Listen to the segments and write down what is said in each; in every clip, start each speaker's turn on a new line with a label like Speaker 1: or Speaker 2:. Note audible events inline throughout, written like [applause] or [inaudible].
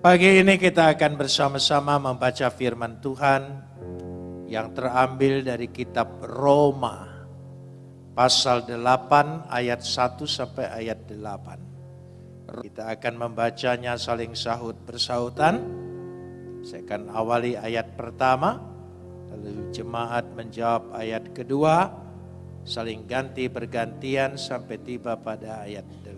Speaker 1: Pagi ini kita akan bersama-sama membaca firman Tuhan yang terambil dari kitab Roma pasal 8 ayat 1 sampai ayat 8. Kita akan membacanya saling sahut bersautan. Saya akan awali ayat pertama, lalu jemaat menjawab ayat kedua, saling ganti bergantian sampai tiba pada ayat 8.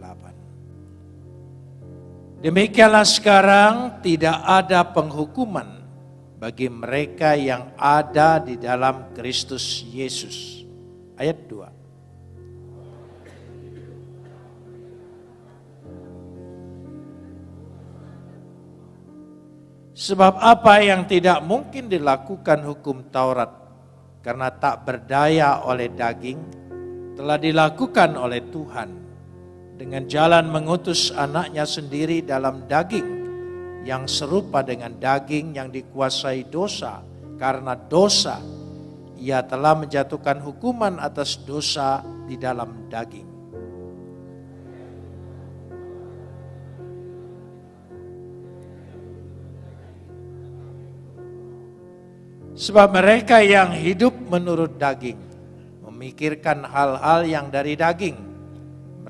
Speaker 1: Demikianlah sekarang tidak ada penghukuman bagi mereka yang ada di dalam Kristus Yesus. Ayat 2. Sebab apa yang tidak mungkin dilakukan hukum Taurat karena tak berdaya oleh daging telah dilakukan oleh Tuhan dengan jalan mengutus anaknya sendiri dalam daging yang serupa dengan daging yang dikuasai dosa karena dosa ia telah menjatuhkan hukuman atas dosa di dalam daging Sebab mereka yang hidup menurut daging memikirkan hal-hal yang dari daging.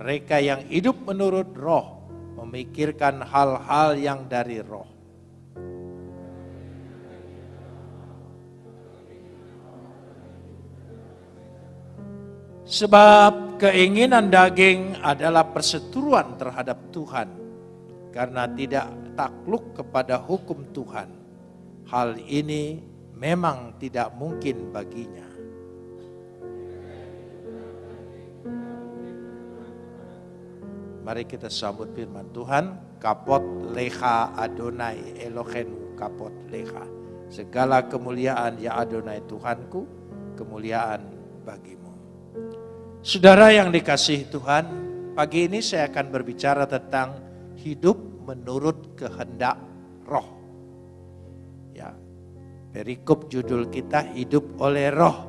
Speaker 1: Mereka yang hidup menurut roh memikirkan hal-hal yang dari roh. Sebab keinginan daging adalah perseteruan terhadap Tuhan karena tidak takluk kepada hukum Tuhan. Hal ini memang tidak mungkin baginya. Mari kita sambut firman Tuhan. Kapot leha Adonai Elohenu kapot leha. Segala kemuliaan ya Adonai Tuhanku, kemuliaan bagimu. Saudara yang dikasih Tuhan, pagi ini saya akan berbicara tentang hidup menurut kehendak roh. Perikop judul kita hidup oleh roh.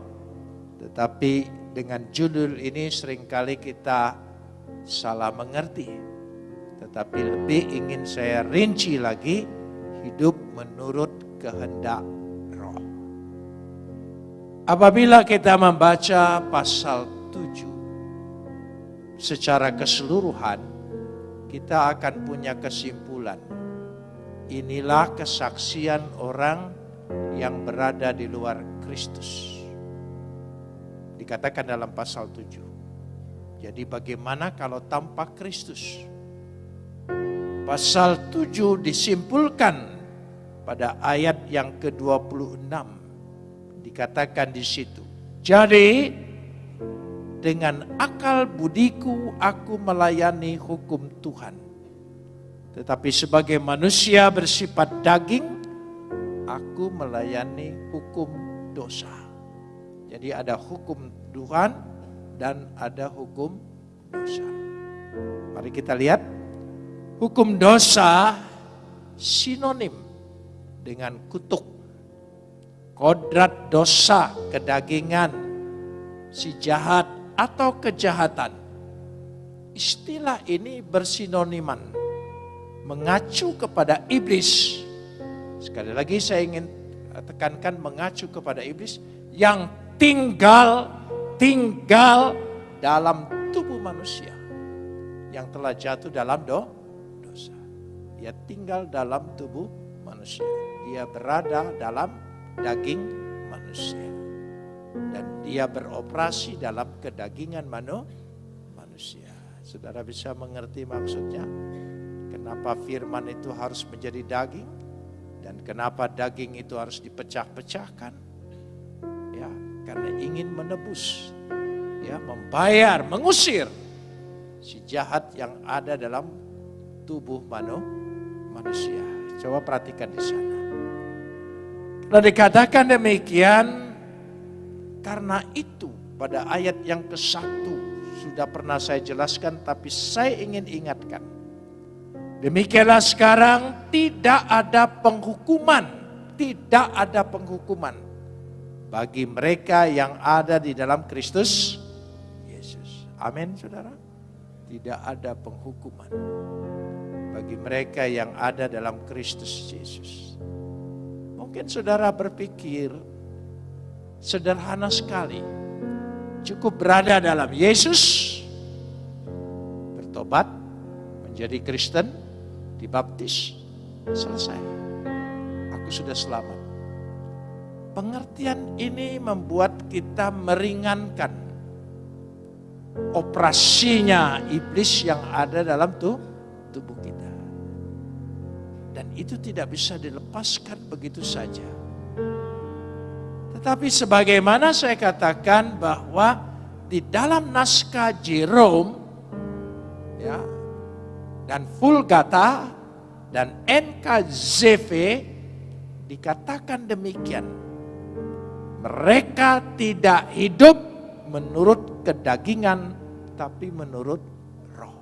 Speaker 1: Tetapi dengan judul ini sering kali kita salah mengerti. Tetapi lebih ingin saya rinci lagi hidup menurut kehendak roh. Apabila kita membaca pasal 7 secara keseluruhan, kita akan punya kesimpulan. Inilah kesaksian orang yang berada di luar Kristus. Dikatakan dalam pasal 7. Jadi bagaimana kalau tanpa Kristus? Pasal 7 disimpulkan pada ayat yang ke-26. Dikatakan di situ. Jadi dengan akal budiku aku melayani hukum Tuhan. Tetapi sebagai manusia bersifat daging, aku melayani hukum dosa. Jadi ada hukum Tuhan dan ada hukum dosa. Mari kita lihat. Hukum dosa sinonim dengan kutuk. Kodrat dosa, kedagingan, si jahat atau kejahatan. Istilah ini bersinoniman. Mengacu kepada iblis Sekali lagi saya ingin tekankan mengacu kepada iblis yang tinggal tinggal dalam tubuh manusia yang telah jatuh dalam do, dosa. Dia tinggal dalam tubuh manusia. Dia berada dalam daging manusia. Dan dia beroperasi dalam kedagingan manu, manusia. Saudara bisa mengerti maksudnya? Kenapa firman itu harus menjadi daging? Dan kenapa daging itu harus dipecah-pecahkan? Karena ingin menebus, ya, membayar, mengusir si jahat yang ada dalam tubuh manu, manusia. Coba perhatikan di sana. Kalau dikatakan demikian, karena itu pada ayat yang ke satu sudah pernah saya jelaskan, tapi saya ingin ingatkan Demikianlah sekarang tidak ada penghukuman, tidak ada penghukuman bagi mereka yang ada di dalam Kristus Yesus. Amin, saudara. Tidak ada penghukuman. bagi mereka yang ada dalam Kristus Yesus. Mungkin saudara berpikir sederhana sekali. Cukup berada dalam Yesus, bertobat, menjadi Kristen, dibaptis, selesai. Aku sudah selamat. Pengertian ini membuat kita meringankan operasinya iblis yang ada dalam tubuh kita. Dan itu tidak bisa dilepaskan begitu saja. Tetapi sebagaimana saya katakan bahwa di dalam naskah Jerome ya, dan Vulgata dan NKZV dikatakan demikian mereka tidak hidup menurut kedagingan, tapi menurut roh.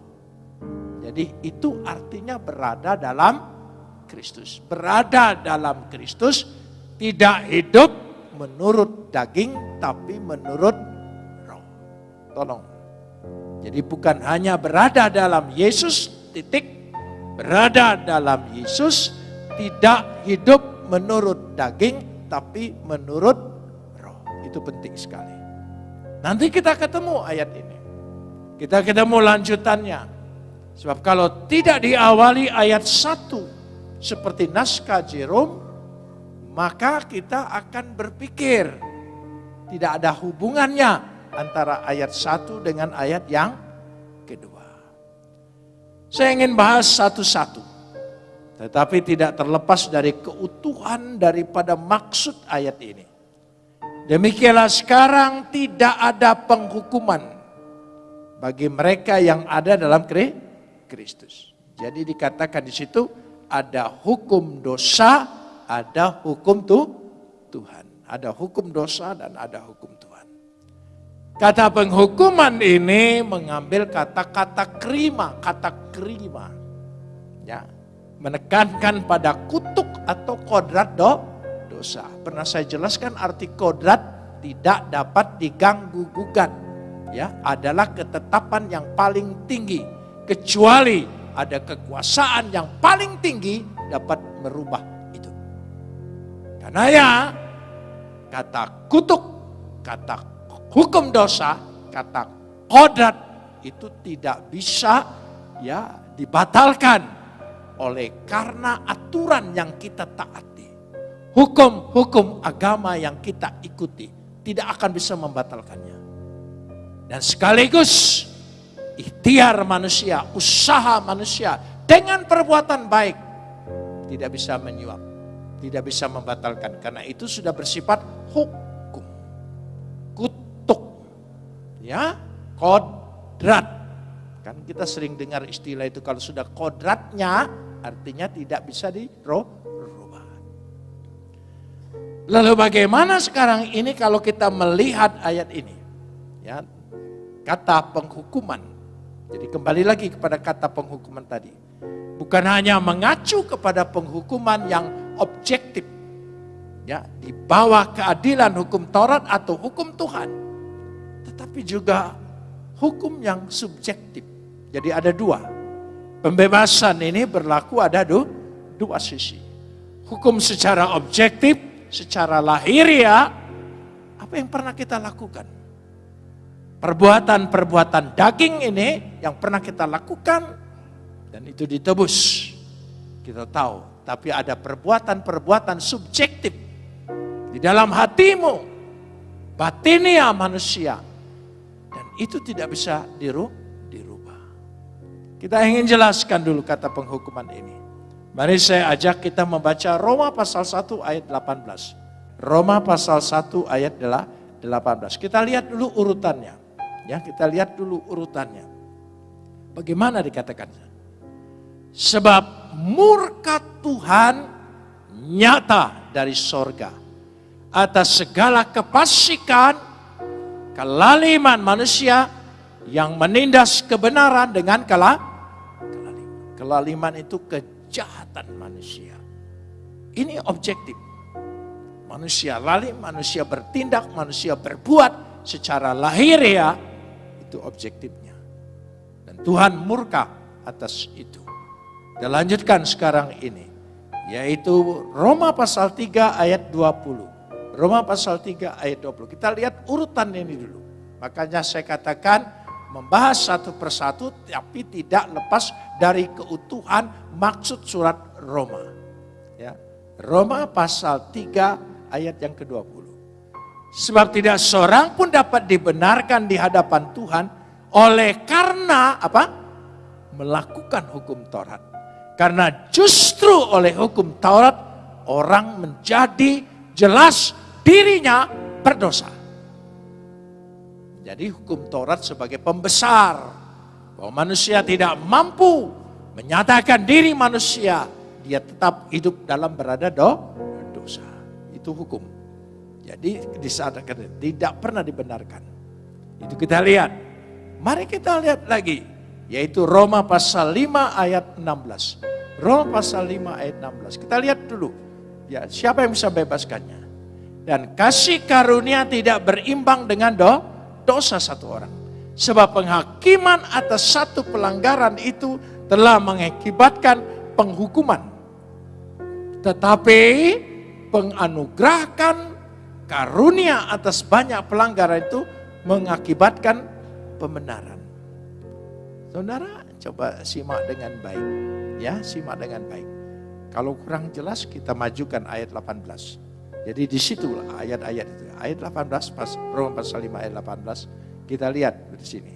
Speaker 1: Jadi itu artinya berada dalam Kristus. Berada dalam Kristus tidak hidup menurut daging, tapi menurut roh. Tolong. Jadi bukan hanya berada dalam Yesus, titik. Berada dalam Yesus, tidak hidup menurut daging, tapi menurut itu penting sekali. Nanti kita ketemu ayat ini. Kita ketemu lanjutannya. Sebab kalau tidak diawali ayat 1 seperti naskah Jerome, maka kita akan berpikir tidak ada hubungannya antara ayat 1 dengan ayat yang kedua. Saya ingin bahas satu-satu. Tetapi tidak terlepas dari keutuhan daripada maksud ayat ini. Demikianlah sekarang tidak ada penghukuman bagi mereka yang ada dalam Kristus. Jadi dikatakan di situ ada hukum dosa, ada hukum tuh Tuhan. Ada hukum dosa dan ada hukum Tuhan. Kata penghukuman ini mengambil kata-kata kerima, kata kerima. Ya, menekankan pada kutuk atau kodrat do, dosa. Pernah saya jelaskan arti kodrat tidak dapat diganggu gugat. Ya, adalah ketetapan yang paling tinggi. Kecuali ada kekuasaan yang paling tinggi dapat merubah itu. Karena ya, kata kutuk, kata hukum dosa, kata kodrat itu tidak bisa ya dibatalkan oleh karena aturan yang kita taat hukum-hukum agama yang kita ikuti tidak akan bisa membatalkannya. Dan sekaligus ikhtiar manusia, usaha manusia dengan perbuatan baik tidak bisa menyuap, tidak bisa membatalkan karena itu sudah bersifat hukum. Kutuk. Ya, kodrat. Kan kita sering dengar istilah itu kalau sudah kodratnya artinya tidak bisa diroh Lalu bagaimana sekarang ini kalau kita melihat ayat ini? Ya, kata penghukuman. Jadi kembali lagi kepada kata penghukuman tadi. Bukan hanya mengacu kepada penghukuman yang objektif. Ya, di bawah keadilan hukum Taurat atau hukum Tuhan. Tetapi juga hukum yang subjektif. Jadi ada dua. Pembebasan ini berlaku ada dua sisi. Hukum secara objektif secara lahiriah, apa yang pernah kita lakukan? Perbuatan-perbuatan daging ini yang pernah kita lakukan dan itu ditebus. Kita tahu, tapi ada perbuatan-perbuatan subjektif di dalam hatimu, batinia manusia. Dan itu tidak bisa dirubah. Kita ingin jelaskan dulu kata penghukuman ini. Mari saya ajak kita membaca Roma pasal 1 ayat 18. Roma pasal 1 ayat 18. Kita lihat dulu urutannya. Ya, kita lihat dulu urutannya. Bagaimana dikatakan? Sebab murka Tuhan nyata dari sorga atas segala kepasikan, kelaliman manusia yang menindas kebenaran dengan kelaliman. Kelaliman itu ke kejahatan manusia. Ini objektif. Manusia lalim, manusia bertindak, manusia berbuat secara lahiriah itu objektifnya. Dan Tuhan murka atas itu. Kita lanjutkan sekarang ini. Yaitu Roma pasal 3 ayat 20. Roma pasal 3 ayat 20. Kita lihat urutan ini dulu. Makanya saya katakan membahas satu persatu tapi tidak lepas dari keutuhan maksud surat Roma. Ya. Roma pasal 3 ayat yang ke-20. Sebab tidak seorang pun dapat dibenarkan di hadapan Tuhan oleh karena apa? Melakukan hukum Taurat. Karena justru oleh hukum Taurat orang menjadi jelas dirinya berdosa. Jadi hukum Taurat sebagai pembesar bahwa manusia tidak mampu menyatakan diri manusia, dia tetap hidup dalam berada do, dosa. Itu hukum. Jadi di saat tidak pernah dibenarkan. Itu kita lihat. Mari kita lihat lagi. Yaitu Roma pasal 5 ayat 16. Roma pasal 5 ayat 16. Kita lihat dulu. Ya, siapa yang bisa bebaskannya? Dan kasih karunia tidak berimbang dengan do, dosa satu orang. Sebab penghakiman atas satu pelanggaran itu telah mengakibatkan penghukuman. Tetapi penganugerahan karunia atas banyak pelanggaran itu mengakibatkan pembenaran. Saudara, coba simak dengan baik. Ya, simak dengan baik. Kalau kurang jelas kita majukan ayat 18. Jadi di situ ayat-ayat itu. Ayat 18 pas Roma pasal 5 ayat 18 kita lihat di sini.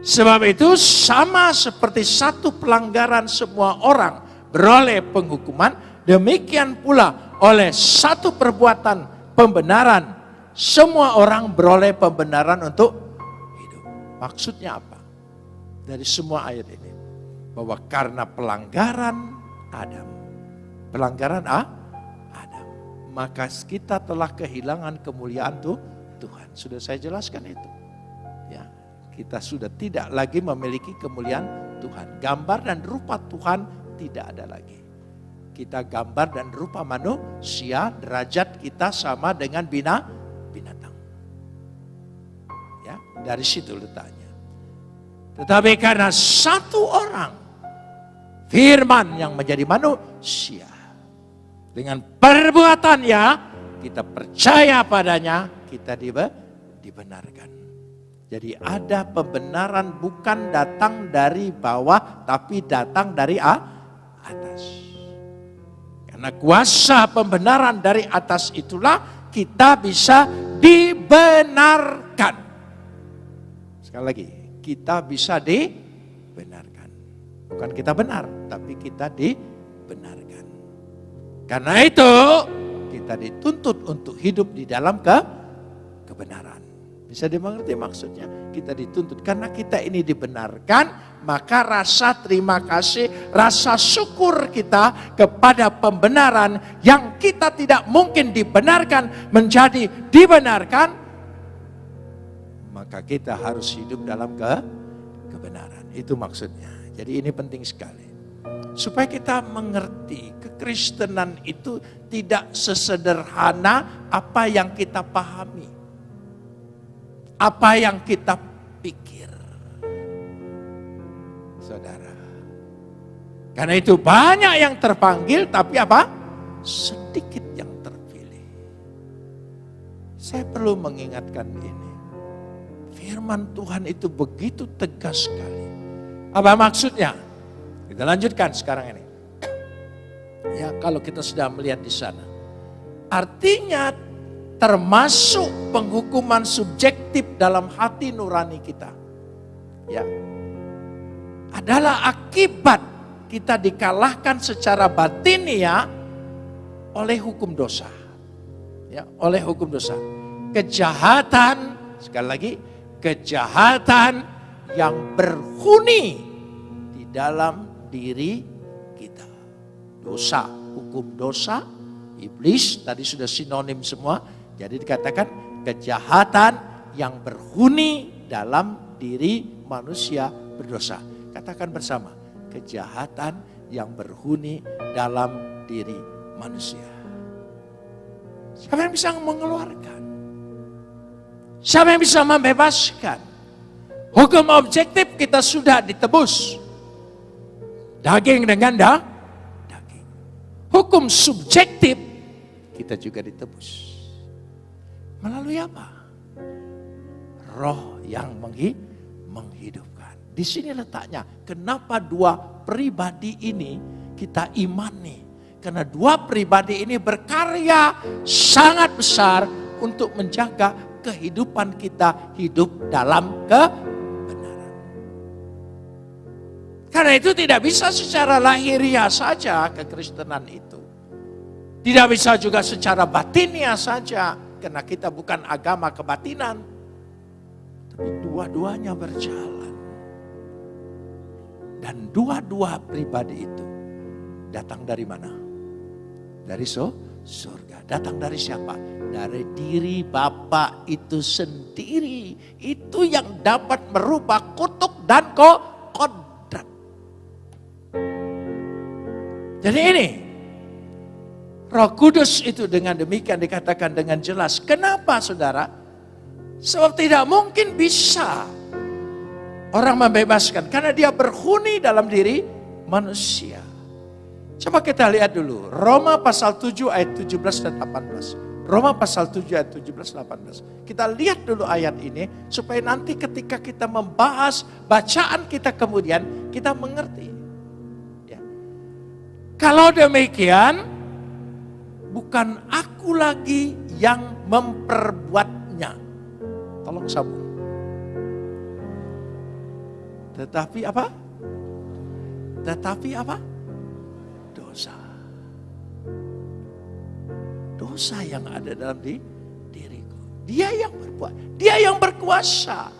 Speaker 1: Sebab itu sama seperti satu pelanggaran semua orang beroleh penghukuman, demikian pula oleh satu perbuatan pembenaran. Semua orang beroleh pembenaran untuk hidup. Maksudnya apa? Dari semua ayat ini. Bahwa karena pelanggaran Adam. Pelanggaran ah, Adam. Maka kita telah kehilangan kemuliaan tuh Tuhan. Sudah saya jelaskan itu. Kita sudah tidak lagi memiliki kemuliaan Tuhan. Gambar dan rupa Tuhan tidak ada lagi kita gambar dan rupa manusia, derajat kita sama dengan bina, binatang. Ya, dari situ letaknya. Tetapi karena satu orang, firman yang menjadi manusia, dengan perbuatannya, kita percaya padanya, kita dibenarkan. Jadi ada pembenaran bukan datang dari bawah, tapi datang dari atas. Karena kuasa pembenaran dari atas itulah kita bisa dibenarkan. Sekali lagi, kita bisa dibenarkan. Bukan kita benar, tapi kita dibenarkan. Karena itu, kita dituntut untuk hidup di dalam ke kebenaran. Bisa dimengerti maksudnya? Kita dituntut karena kita ini dibenarkan, maka rasa terima kasih, rasa syukur kita kepada pembenaran yang kita tidak mungkin dibenarkan menjadi dibenarkan, maka kita harus hidup dalam ke kebenaran. Itu maksudnya. Jadi ini penting sekali. Supaya kita mengerti kekristenan itu tidak sesederhana apa yang kita pahami. Apa yang kita pikir saudara. Karena itu banyak yang terpanggil tapi apa? Sedikit yang terpilih. Saya perlu mengingatkan ini. Firman Tuhan itu begitu tegas sekali. Apa maksudnya? Kita lanjutkan sekarang ini. Ya kalau kita sudah melihat di sana. Artinya termasuk penghukuman subjektif dalam hati nurani kita. Ya, adalah akibat kita dikalahkan secara batin ya oleh hukum dosa. Ya, oleh hukum dosa. Kejahatan, sekali lagi, kejahatan yang berhuni di dalam diri kita. Dosa, hukum dosa, iblis, tadi sudah sinonim semua. Jadi dikatakan kejahatan yang berhuni dalam diri manusia berdosa. Katakan bersama, kejahatan yang berhuni dalam diri manusia. Siapa yang bisa mengeluarkan? Siapa yang bisa membebaskan? Hukum objektif kita sudah ditebus. Daging dengan da, daging. Hukum subjektif kita juga ditebus. Melalui apa? Roh yang menghidupkan. Di sini letaknya. Kenapa dua pribadi ini kita imani? Karena dua pribadi ini berkarya sangat besar untuk menjaga kehidupan kita hidup dalam kebenaran. Karena itu tidak bisa secara lahiriah saja kekristenan itu. Tidak bisa juga secara batinnya saja. Karena kita bukan agama kebatinan. Tapi dua-duanya berjalan. Dan dua-dua pribadi itu datang dari mana? Dari so, surga. Datang dari siapa? Dari diri Bapak itu sendiri. Itu yang dapat merubah kutuk dan ko kodrat. Jadi ini, Roh Kudus itu dengan demikian dikatakan dengan jelas. Kenapa saudara? Sebab tidak mungkin bisa orang membebaskan. Karena dia berhuni dalam diri manusia. Coba kita lihat dulu. Roma pasal 7 ayat 17 dan 18. Roma pasal 7 ayat 17 dan 18. Kita lihat dulu ayat ini supaya nanti ketika kita membahas bacaan kita kemudian kita mengerti. Ya. Kalau demikian bukan aku lagi yang memperbuatnya. Tolong sambung. Tetapi apa? Tetapi apa? dosa. Dosa yang ada dalam di, diriku. Dia yang berbuat, dia yang berkuasa.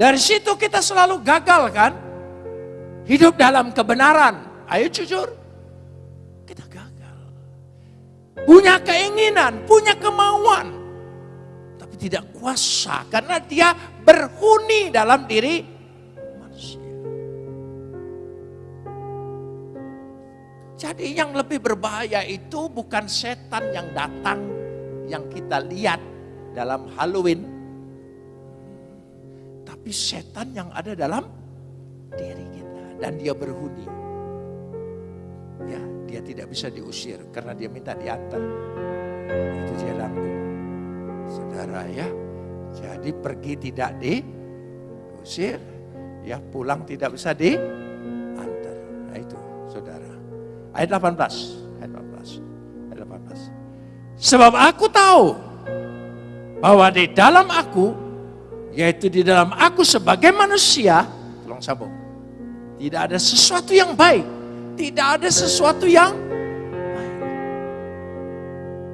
Speaker 1: Dari situ kita selalu gagal kan? Hidup dalam kebenaran. Ayo jujur. Punya keinginan, punya kemauan. Tapi tidak kuasa karena dia berhuni dalam diri Jadi yang lebih berbahaya itu bukan setan yang datang yang kita lihat dalam Halloween. Tapi setan yang ada dalam diri kita dan dia berhuni. Ya, dia tidak bisa diusir karena dia minta diantar. Itu dia laku. Saudara ya, jadi pergi tidak diusir, ya pulang tidak bisa diantar. Nah itu saudara. Ayat 18. Ayat 18. Ayat 18. Sebab aku tahu bahwa di dalam aku, yaitu di dalam aku sebagai manusia, tolong sambung. Tidak ada sesuatu yang baik. Tidak ada sesuatu yang baik.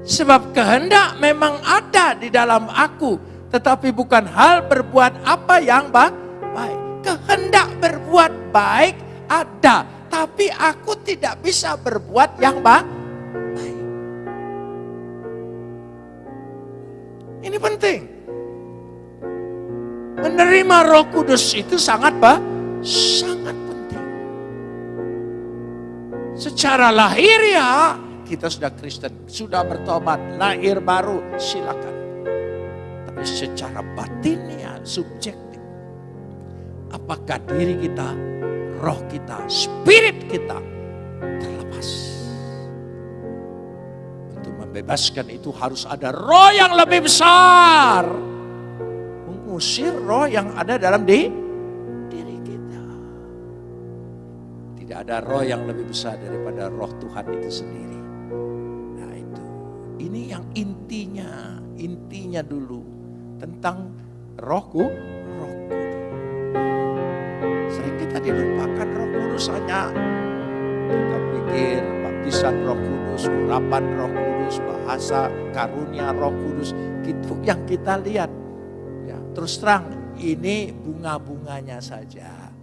Speaker 1: Sebab kehendak memang ada di dalam aku. Tetapi bukan hal berbuat apa yang baik. Kehendak berbuat baik ada tapi aku tidak bisa berbuat yang baik. Ini penting. Menerima roh kudus itu sangat apa? Sangat. Secara lahir ya, kita sudah Kristen, sudah bertobat, lahir baru, silakan. Tapi secara batinnya, subjektif. Apakah diri kita roh kita, spirit kita terlepas. Untuk membebaskan itu harus ada roh yang lebih besar. Mengusir roh yang ada dalam di, diri Tidak ada roh yang lebih besar daripada roh Tuhan itu sendiri. Nah itu, ini yang intinya, intinya dulu tentang rohku, kita dilupakan roh kudus hanya kita pikir baptisan roh kudus, urapan roh kudus, bahasa karunia roh kudus. Itu yang kita lihat. Ya, terus terang ini bunga-bunganya saja.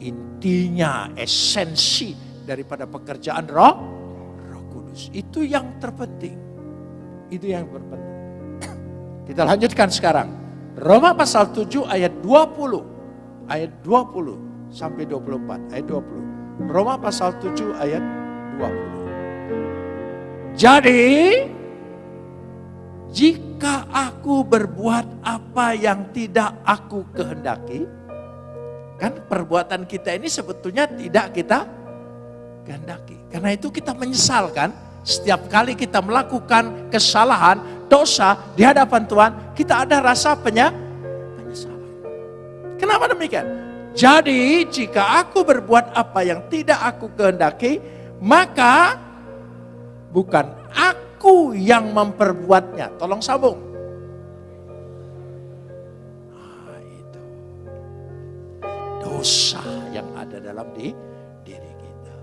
Speaker 1: Intinya, esensi daripada pekerjaan roh, roh kudus. Itu yang terpenting. Itu yang terpenting. [coughs] Kita lanjutkan sekarang. Roma pasal 7 ayat 20 ayat 20 sampai 24. Ayat 20. Roma pasal 7 ayat 20. Jadi jika aku berbuat apa yang tidak aku kehendaki, Kan perbuatan kita ini sebetulnya tidak kita kehendaki. Karena itu kita menyesal kan? Setiap kali kita melakukan kesalahan, dosa di hadapan Tuhan, kita ada rasa penyesalan. Kenapa demikian? Jadi jika aku berbuat apa yang tidak aku kehendaki, maka bukan aku yang memperbuatnya. Tolong sambung. Dosa yang ada dalam di, diri kita.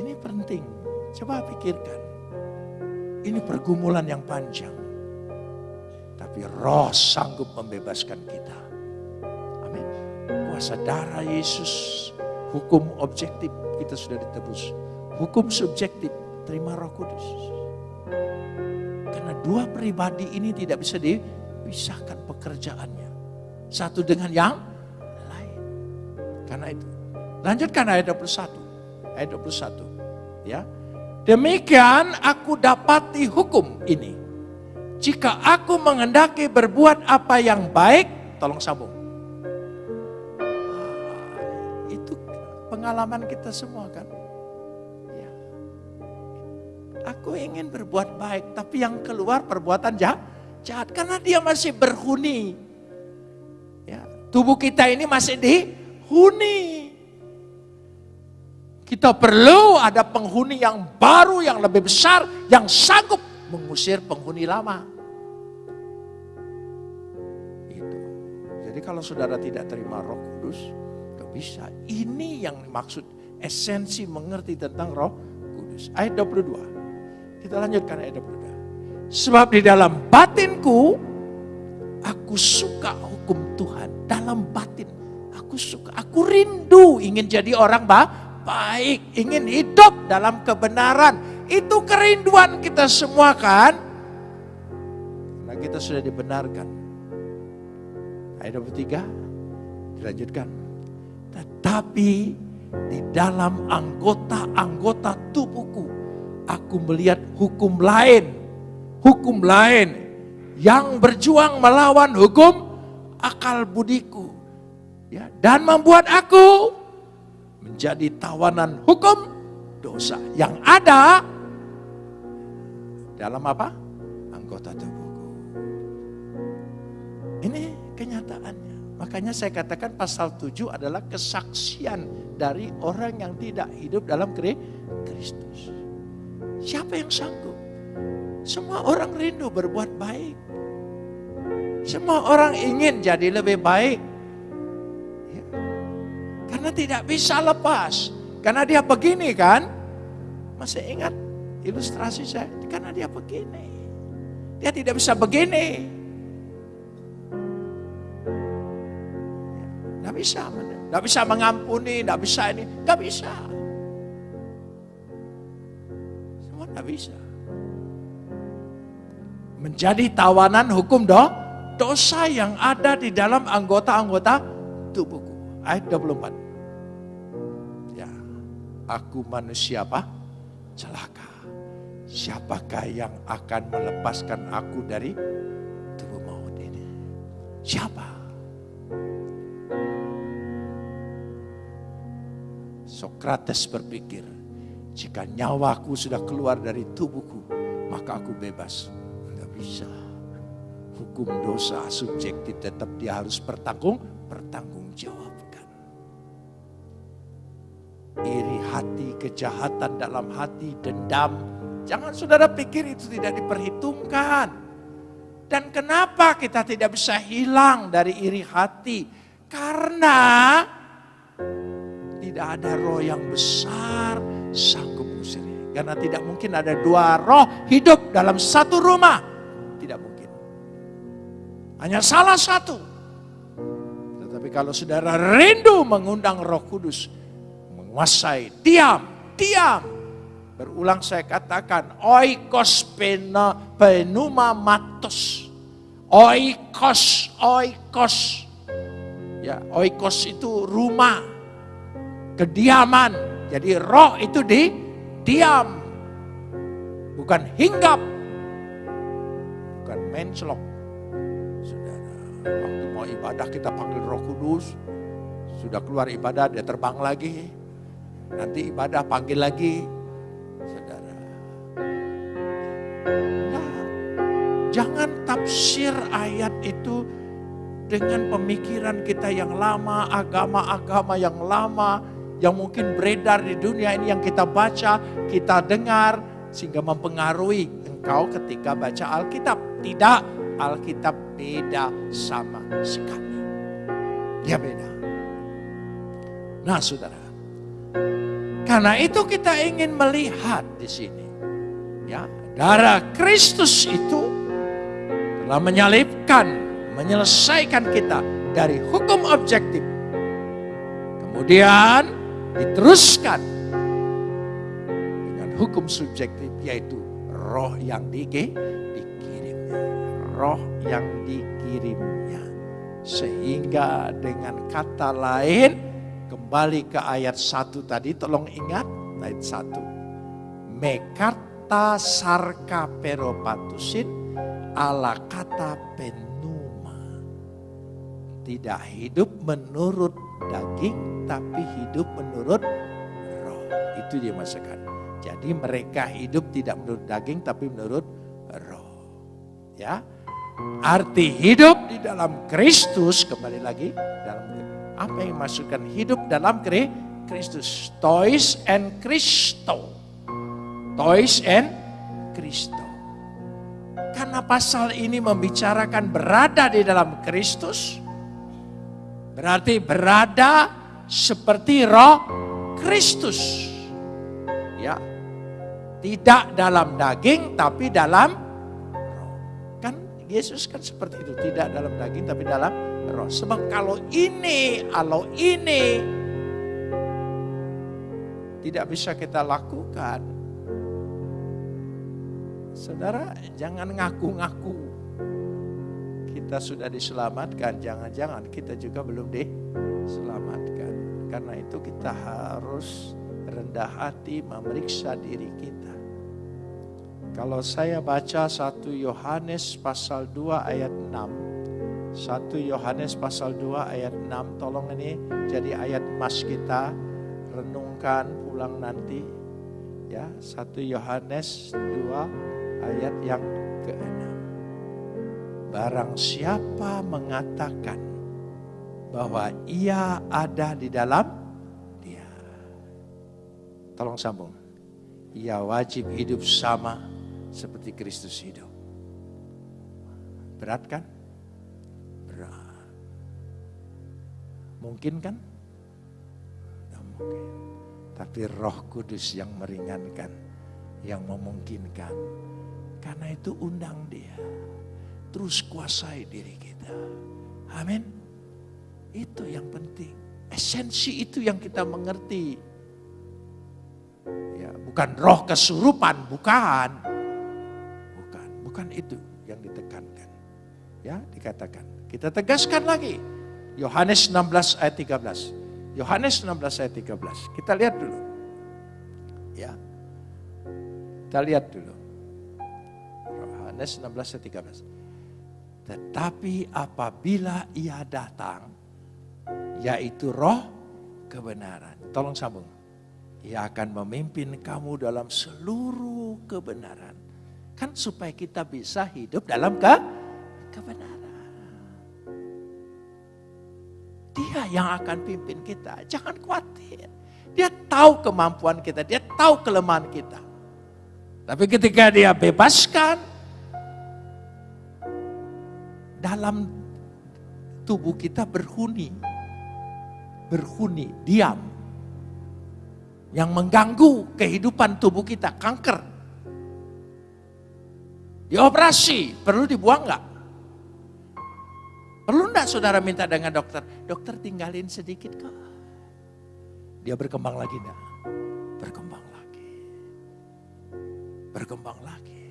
Speaker 1: Ini penting. Coba pikirkan. Ini pergumulan yang panjang. Tapi roh sanggup membebaskan kita. Amin. Kuasa darah Yesus, hukum objektif kita sudah ditebus. Hukum subjektif, terima roh kudus. Karena dua pribadi ini tidak bisa dipisahkan pekerjaannya satu dengan yang lain. Karena itu. Lanjutkan ayat 21. Ayat 21. Ya. Demikian aku dapati hukum ini. Jika aku mengendaki berbuat apa yang baik, tolong sambung. Ah, itu pengalaman kita semua kan. Ya. Aku ingin berbuat baik, tapi yang keluar perbuatan jahat. jahat karena dia masih berhuni Tubuh kita ini masih dihuni. Kita perlu ada penghuni yang baru, yang lebih besar, yang sanggup mengusir penghuni lama. Itu. Jadi kalau saudara tidak terima roh kudus, gak bisa. Ini yang maksud esensi mengerti tentang roh kudus. Ayat 22. Kita lanjutkan ayat 22. Sebab di dalam batinku, aku suka hukum Tuhan dalam batin. Aku suka, aku rindu ingin jadi orang baik, ingin hidup dalam kebenaran. Itu kerinduan kita semua kan? Karena kita sudah dibenarkan. Ayat 23 dilanjutkan. Tetapi di dalam anggota-anggota tubuhku aku melihat hukum lain, hukum lain yang berjuang melawan hukum akal budiku. Ya, dan membuat aku menjadi tawanan hukum dosa yang ada dalam apa? Anggota tubuhku. Ini kenyataannya. Makanya saya katakan pasal 7 adalah kesaksian dari orang yang tidak hidup dalam Kristus. Siapa yang sanggup? Semua orang rindu berbuat baik. Semua orang ingin jadi lebih baik. Ya. Karena tidak bisa lepas. Karena dia begini kan. Masih ingat ilustrasi saya? Karena dia begini. Dia tidak bisa begini. Tidak bisa. Tidak bisa mengampuni, tidak bisa ini. Tidak bisa. Semua tidak bisa. Menjadi tawanan hukum doh dosa yang ada di dalam anggota-anggota tubuhku. Ayat 24. Ya, aku manusia apa? Celaka. Siapakah yang akan melepaskan aku dari tubuh maut ini? Siapa? Sokrates berpikir, jika nyawaku sudah keluar dari tubuhku, maka aku bebas. Tidak bisa hukum dosa subjektif tetap dia harus bertanggung bertanggung jawabkan. Iri hati, kejahatan dalam hati, dendam. Jangan saudara pikir itu tidak diperhitungkan. Dan kenapa kita tidak bisa hilang dari iri hati? Karena tidak ada roh yang besar sanggup usir. Karena tidak mungkin ada dua roh hidup dalam satu rumah. Hanya salah satu. Tetapi kalau saudara rindu mengundang roh kudus, menguasai, diam, diam. Berulang saya katakan, oikos pena penuma matos. Oikos, oikos. Ya, oikos itu rumah, kediaman. Jadi roh itu di diam. Bukan hinggap. Bukan mencelok Waktu mau ibadah kita panggil roh kudus. Sudah keluar ibadah dia terbang lagi. Nanti ibadah panggil lagi. Saudara. Nah, jangan tafsir ayat itu dengan pemikiran kita yang lama, agama-agama yang lama, yang mungkin beredar di dunia ini yang kita baca, kita dengar, sehingga mempengaruhi engkau ketika baca Alkitab. Tidak, Alkitab beda sama sekali. Dia beda. Nah saudara, karena itu kita ingin melihat di sini. Ya, darah Kristus itu telah menyalibkan menyelesaikan kita dari hukum objektif. Kemudian diteruskan dengan hukum subjektif yaitu roh yang dikirimnya. Roh yang dikirimnya. Sehingga dengan kata lain kembali ke ayat satu tadi tolong ingat ayat satu. Mekarta sarka peropatusin ala kata pen tidak hidup menurut daging, tapi hidup menurut roh. Itu dia masakan. Jadi mereka hidup tidak menurut daging, tapi menurut roh. Ya, arti hidup di dalam Kristus kembali lagi dalam apa yang masukkan hidup dalam Kristus. Toys and Kristo. Toys and Kristo. Karena pasal ini membicarakan berada di dalam Kristus, Berarti berada seperti roh Kristus. Ya. Tidak dalam daging tapi dalam Yesus kan seperti itu, tidak dalam daging tapi dalam roh. Sebab kalau ini, kalau ini tidak bisa kita lakukan. Saudara, jangan ngaku-ngaku kita sudah diselamatkan, jangan-jangan kita juga belum diselamatkan. Karena itu kita harus rendah hati memeriksa diri kita. Kalau saya baca 1 Yohanes pasal 2 ayat 6. 1 Yohanes pasal 2 ayat 6. Tolong ini jadi ayat emas kita. Renungkan pulang nanti. Ya, 1 Yohanes 2 ayat yang ke-6. Barang siapa mengatakan bahwa ia ada di dalam dia. Tolong sambung. Ia wajib hidup sama seperti Kristus hidup. Berat kan? Berat. Mungkin kan? Tidak mungkin. Tapi roh kudus yang meringankan, yang memungkinkan. Karena itu undang dia terus kuasai diri kita. Amin. Itu yang penting. Esensi itu yang kita mengerti. Ya, bukan roh kesurupan, bukan. Bukan, itu yang ditekankan. Ya, dikatakan. Kita tegaskan lagi. Yohanes 16 ayat 13. Yohanes 16 ayat 13. Kita lihat dulu. Ya. Kita lihat dulu. Yohanes 16 ayat 13. Tetapi apabila ia datang, yaitu roh kebenaran. Tolong sambung. Ia akan memimpin kamu dalam seluruh kebenaran. Kan supaya kita bisa hidup dalam ke kebenaran. Dia yang akan pimpin kita. Jangan khawatir. Dia tahu kemampuan kita, dia tahu kelemahan kita. Tapi ketika dia bebaskan, dalam tubuh kita berhuni. Berhuni, diam. Yang mengganggu kehidupan tubuh kita, kanker. Dioperasi, perlu dibuang nggak? Perlu enggak saudara minta dengan dokter? Dokter tinggalin sedikit kok. Dia berkembang lagi enggak? Berkembang lagi. Berkembang lagi.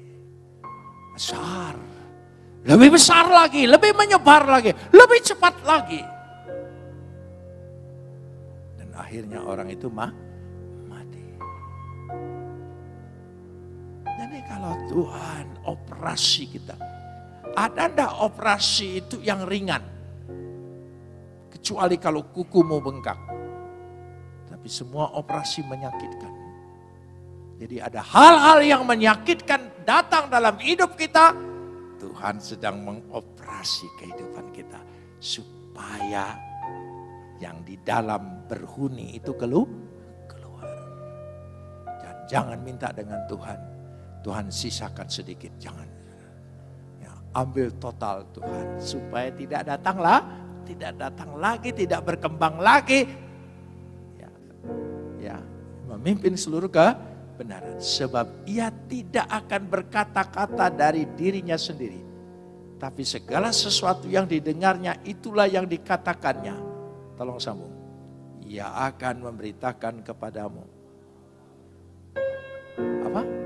Speaker 1: Besar lebih besar lagi, lebih menyebar lagi, lebih cepat lagi. Dan akhirnya orang itu mah Jadi kalau Tuhan operasi kita, Ada ndak operasi itu yang ringan? Kecuali kalau kukumu bengkak. Tapi semua operasi menyakitkan. Jadi ada hal-hal yang menyakitkan datang dalam hidup kita. Tuhan sedang mengoperasi kehidupan kita. Supaya yang di dalam berhuni itu keluar. Dan jangan minta dengan Tuhan. Tuhan sisakan sedikit, jangan. Ya, ambil total Tuhan supaya tidak datanglah, tidak datang lagi, tidak berkembang lagi. Ya, ya memimpin seluruh kebenaran. Sebab ia tidak akan berkata-kata dari dirinya sendiri. Tapi segala sesuatu yang didengarnya itulah yang dikatakannya. Tolong sambung. Ia akan memberitakan kepadamu apa?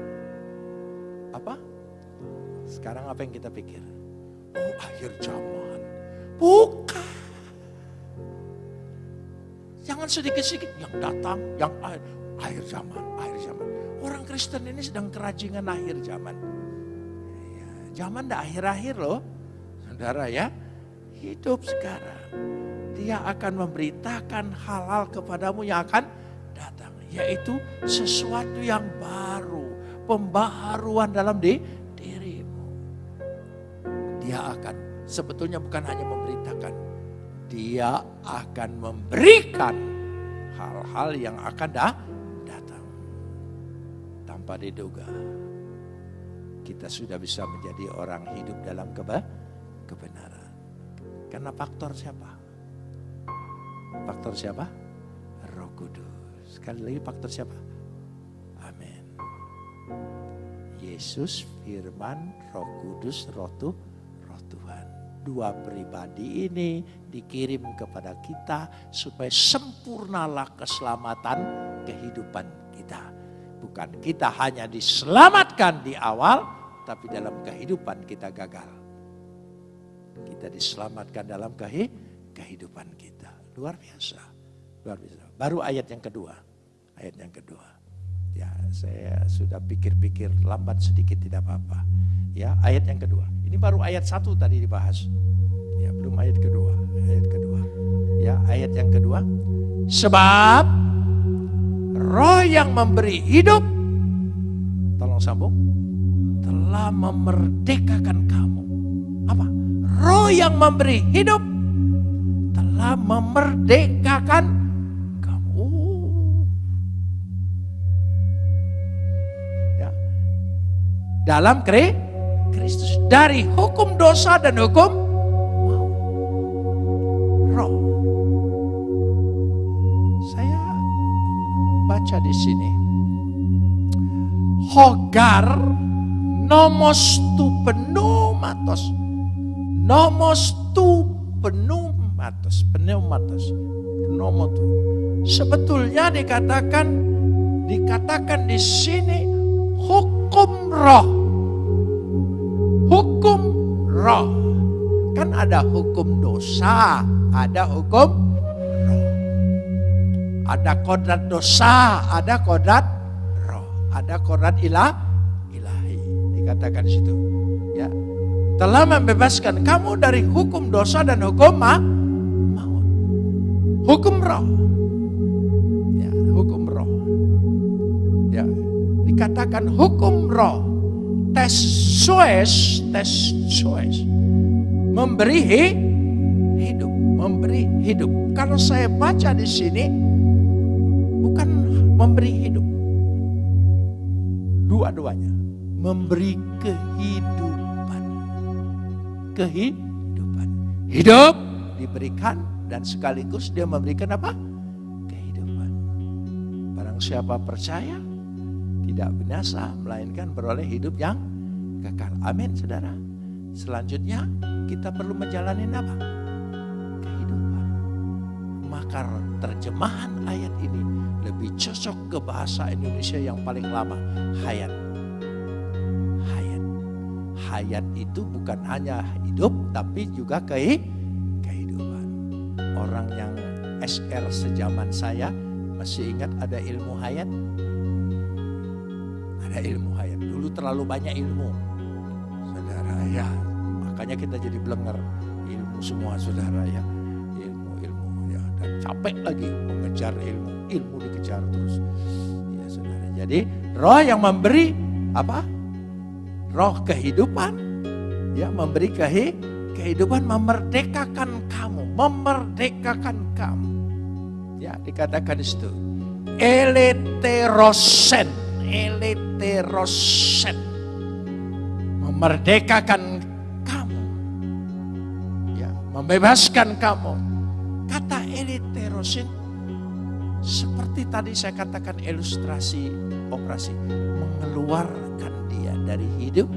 Speaker 1: Sekarang apa yang kita pikir? Oh akhir zaman. Bukan. Jangan sedikit-sedikit yang datang, yang akhir, akhir zaman, akhir zaman. Orang Kristen ini sedang kerajingan akhir zaman. Ya, zaman dah akhir-akhir loh. Saudara ya, hidup sekarang. Dia akan memberitakan hal-hal kepadamu yang akan datang. Yaitu sesuatu yang baru pembaharuan dalam di, dirimu. Dia akan sebetulnya bukan hanya memberitakan, dia akan memberikan hal-hal yang akan dah, datang. Tanpa diduga, kita sudah bisa menjadi orang hidup dalam keba, kebenaran. Karena faktor siapa? Faktor siapa? Roh Kudus. Sekali lagi faktor siapa? Yesus, firman, roh kudus, roh, tu, roh Tuhan. Dua pribadi ini dikirim kepada kita supaya sempurnalah keselamatan kehidupan kita. Bukan kita hanya diselamatkan di awal, tapi dalam kehidupan kita gagal. Kita diselamatkan dalam kehidupan kita. Luar biasa. Luar biasa. Baru ayat yang kedua. Ayat yang kedua. Ya, saya sudah pikir-pikir lambat sedikit tidak apa-apa. Ya, ayat yang kedua. Ini baru ayat satu tadi dibahas. Ya, belum ayat kedua. Ayat kedua. Ya, ayat yang kedua. Sebab roh yang memberi hidup, tolong sambung, telah memerdekakan kamu. Apa? Roh yang memberi hidup telah memerdekakan dalam Kristus dari hukum dosa dan hukum roh. Saya baca di sini. Hogar nomos tu pneumatos. Nomos tu pneumatos. Pneumatos. Pneumatos. Sebetulnya dikatakan dikatakan di sini hukum roh hukum roh. Kan ada hukum dosa, ada hukum roh. Ada kodrat dosa, ada kodrat roh. Ada kodrat ilah, ilahi. Dikatakan di situ. Ya. Telah membebaskan kamu dari hukum dosa dan hukum ma maut. Hukum roh. Dikatakan hukum roh tes soes, tes soes. Memberi hidup, memberi hidup. Kalau saya baca di sini, bukan memberi hidup. Dua-duanya. Memberi kehidupan. Kehidupan. Hidup diberikan dan sekaligus dia memberikan apa? Kehidupan. Barang siapa percaya, tidak binasa, melainkan beroleh hidup yang kekal. Amin, saudara. Selanjutnya kita perlu menjalani apa? Kehidupan. Maka terjemahan ayat ini lebih cocok ke bahasa Indonesia yang paling lama, hayat. Hayat. Hayat itu bukan hanya hidup, tapi juga ke kehidupan. Orang yang SR sejaman saya masih ingat ada ilmu hayat? Ada ilmu hayat. Dulu terlalu banyak ilmu. Saudara ya, Makanya kita jadi belenger ilmu semua saudara ya. Ilmu, ilmu ya. Dan capek lagi mengejar ilmu. Ilmu dikejar terus. Ya saudara. Jadi roh yang memberi apa? Roh kehidupan. Ya memberi kehidupan memerdekakan kamu. Memerdekakan kamu. Ya dikatakan di situ. Eleterosen. Eleterosen. Memerdekakan kamu. Ya, membebaskan kamu. Kata eleterosen seperti tadi saya katakan ilustrasi operasi mengeluarkan dia dari hidup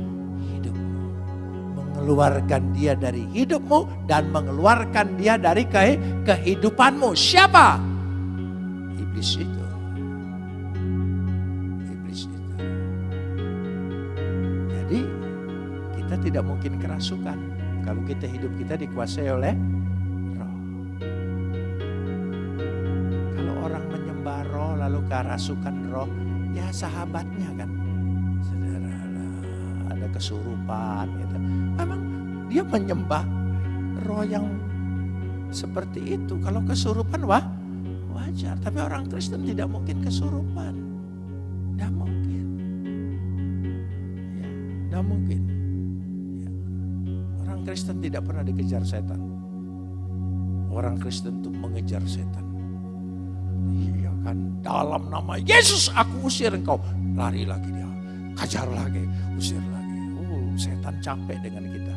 Speaker 1: hidupmu mengeluarkan dia dari hidupmu dan mengeluarkan dia dari ke kehidupanmu siapa iblis itu tidak mungkin kerasukan kalau kita hidup kita dikuasai oleh roh. Kalau orang menyembah roh lalu kerasukan roh ya sahabatnya kan? Saudara ada kesurupan gitu. Memang dia menyembah roh yang seperti itu. Kalau kesurupan wah wajar. Tapi orang Kristen tidak mungkin kesurupan. Tidak mungkin. Ya tidak mungkin Kristen tidak pernah dikejar setan. Orang Kristen itu mengejar setan. Iya kan dalam nama Yesus aku usir engkau. Lari lagi dia. Kejar lagi usir lagi. Oh setan capek dengan kita.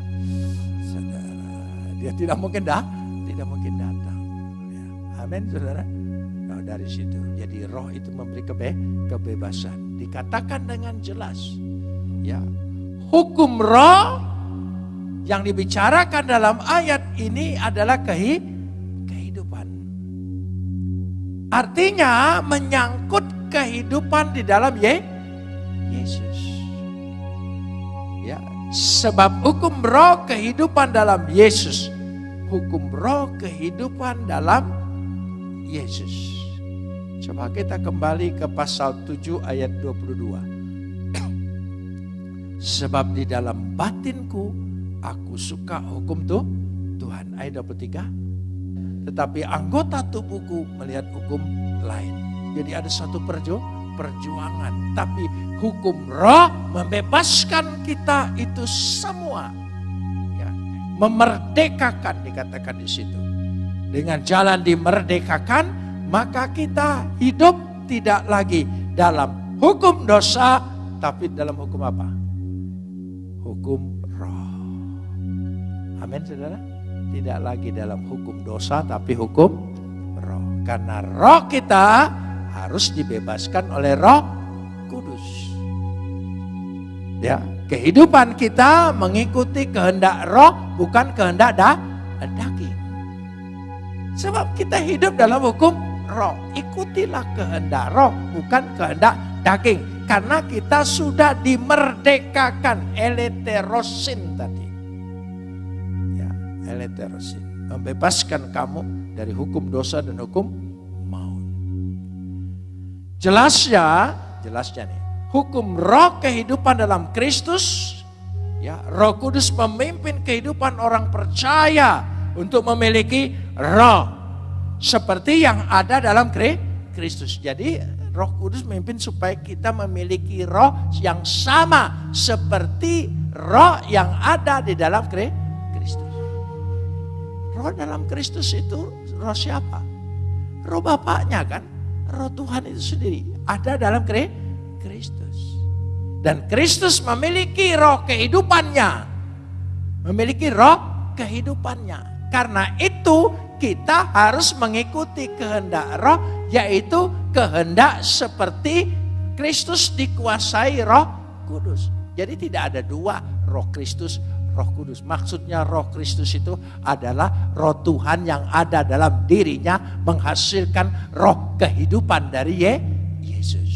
Speaker 1: Saudara dia tidak mungkin dah tidak mungkin datang. Ya. amin saudara. Nah, dari situ jadi roh itu memberi kebe kebebasan. Dikatakan dengan jelas. Ya hukum roh yang dibicarakan dalam ayat ini adalah kehi kehidupan artinya menyangkut kehidupan di dalam Ye Yesus ya sebab hukum roh kehidupan dalam Yesus hukum roh kehidupan dalam Yesus. Coba kita kembali ke pasal 7 ayat 22. [clears throat] Sebab di dalam batinku aku suka hukum tuh Tuhan. Ayat 23. Tetapi anggota tubuhku melihat hukum lain. Jadi ada satu perju, perjuangan. Tapi hukum roh membebaskan kita itu semua memerdekakan dikatakan di situ. Dengan jalan dimerdekakan, maka kita hidup tidak lagi dalam hukum dosa, tapi dalam hukum apa? Hukum. Amin saudara. Tidak lagi dalam hukum dosa, tapi hukum roh. Karena roh kita harus dibebaskan oleh roh kudus. Ya, kehidupan kita mengikuti kehendak roh bukan kehendak dah, daging. Sebab kita hidup dalam hukum roh. Ikutilah kehendak roh bukan kehendak daging. Karena kita sudah dimerdekakan eleterosin tadi. Eleterosin. Membebaskan kamu dari hukum dosa dan hukum maut. Jelasnya, jelasnya nih hukum roh kehidupan dalam Kristus, ya, Roh Kudus memimpin kehidupan orang percaya untuk memiliki roh seperti yang ada dalam Kristus. Jadi Roh Kudus memimpin supaya kita memiliki roh yang sama seperti roh yang ada di dalam Kristus. Roh dalam Kristus itu roh siapa? Roh Bapaknya kan? Roh Tuhan itu sendiri ada dalam Kristus. Dan Kristus memiliki roh kehidupannya. Memiliki roh kehidupannya. Karena itu kita harus mengikuti kehendak roh yaitu kehendak seperti Kristus dikuasai roh kudus. Jadi tidak ada dua roh Kristus, roh kudus. Maksudnya roh Kristus itu adalah roh Tuhan yang ada dalam dirinya menghasilkan roh kehidupan dari Yesus.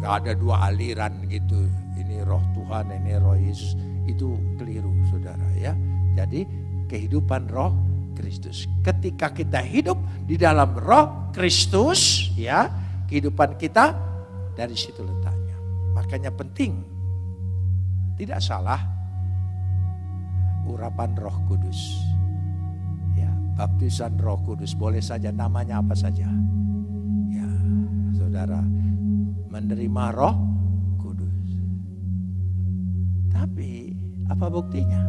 Speaker 1: Gak ada dua aliran gitu. Ini roh Tuhan, ini roh Yesus. Itu keliru saudara ya. Jadi kehidupan roh Kristus. Ketika kita hidup di dalam roh Kristus ya. Kehidupan kita dari situ letaknya. Makanya penting. Tidak salah urapan Roh Kudus. Ya, baptisan Roh Kudus boleh saja namanya apa saja. Ya, Saudara menerima Roh Kudus. Tapi apa buktinya?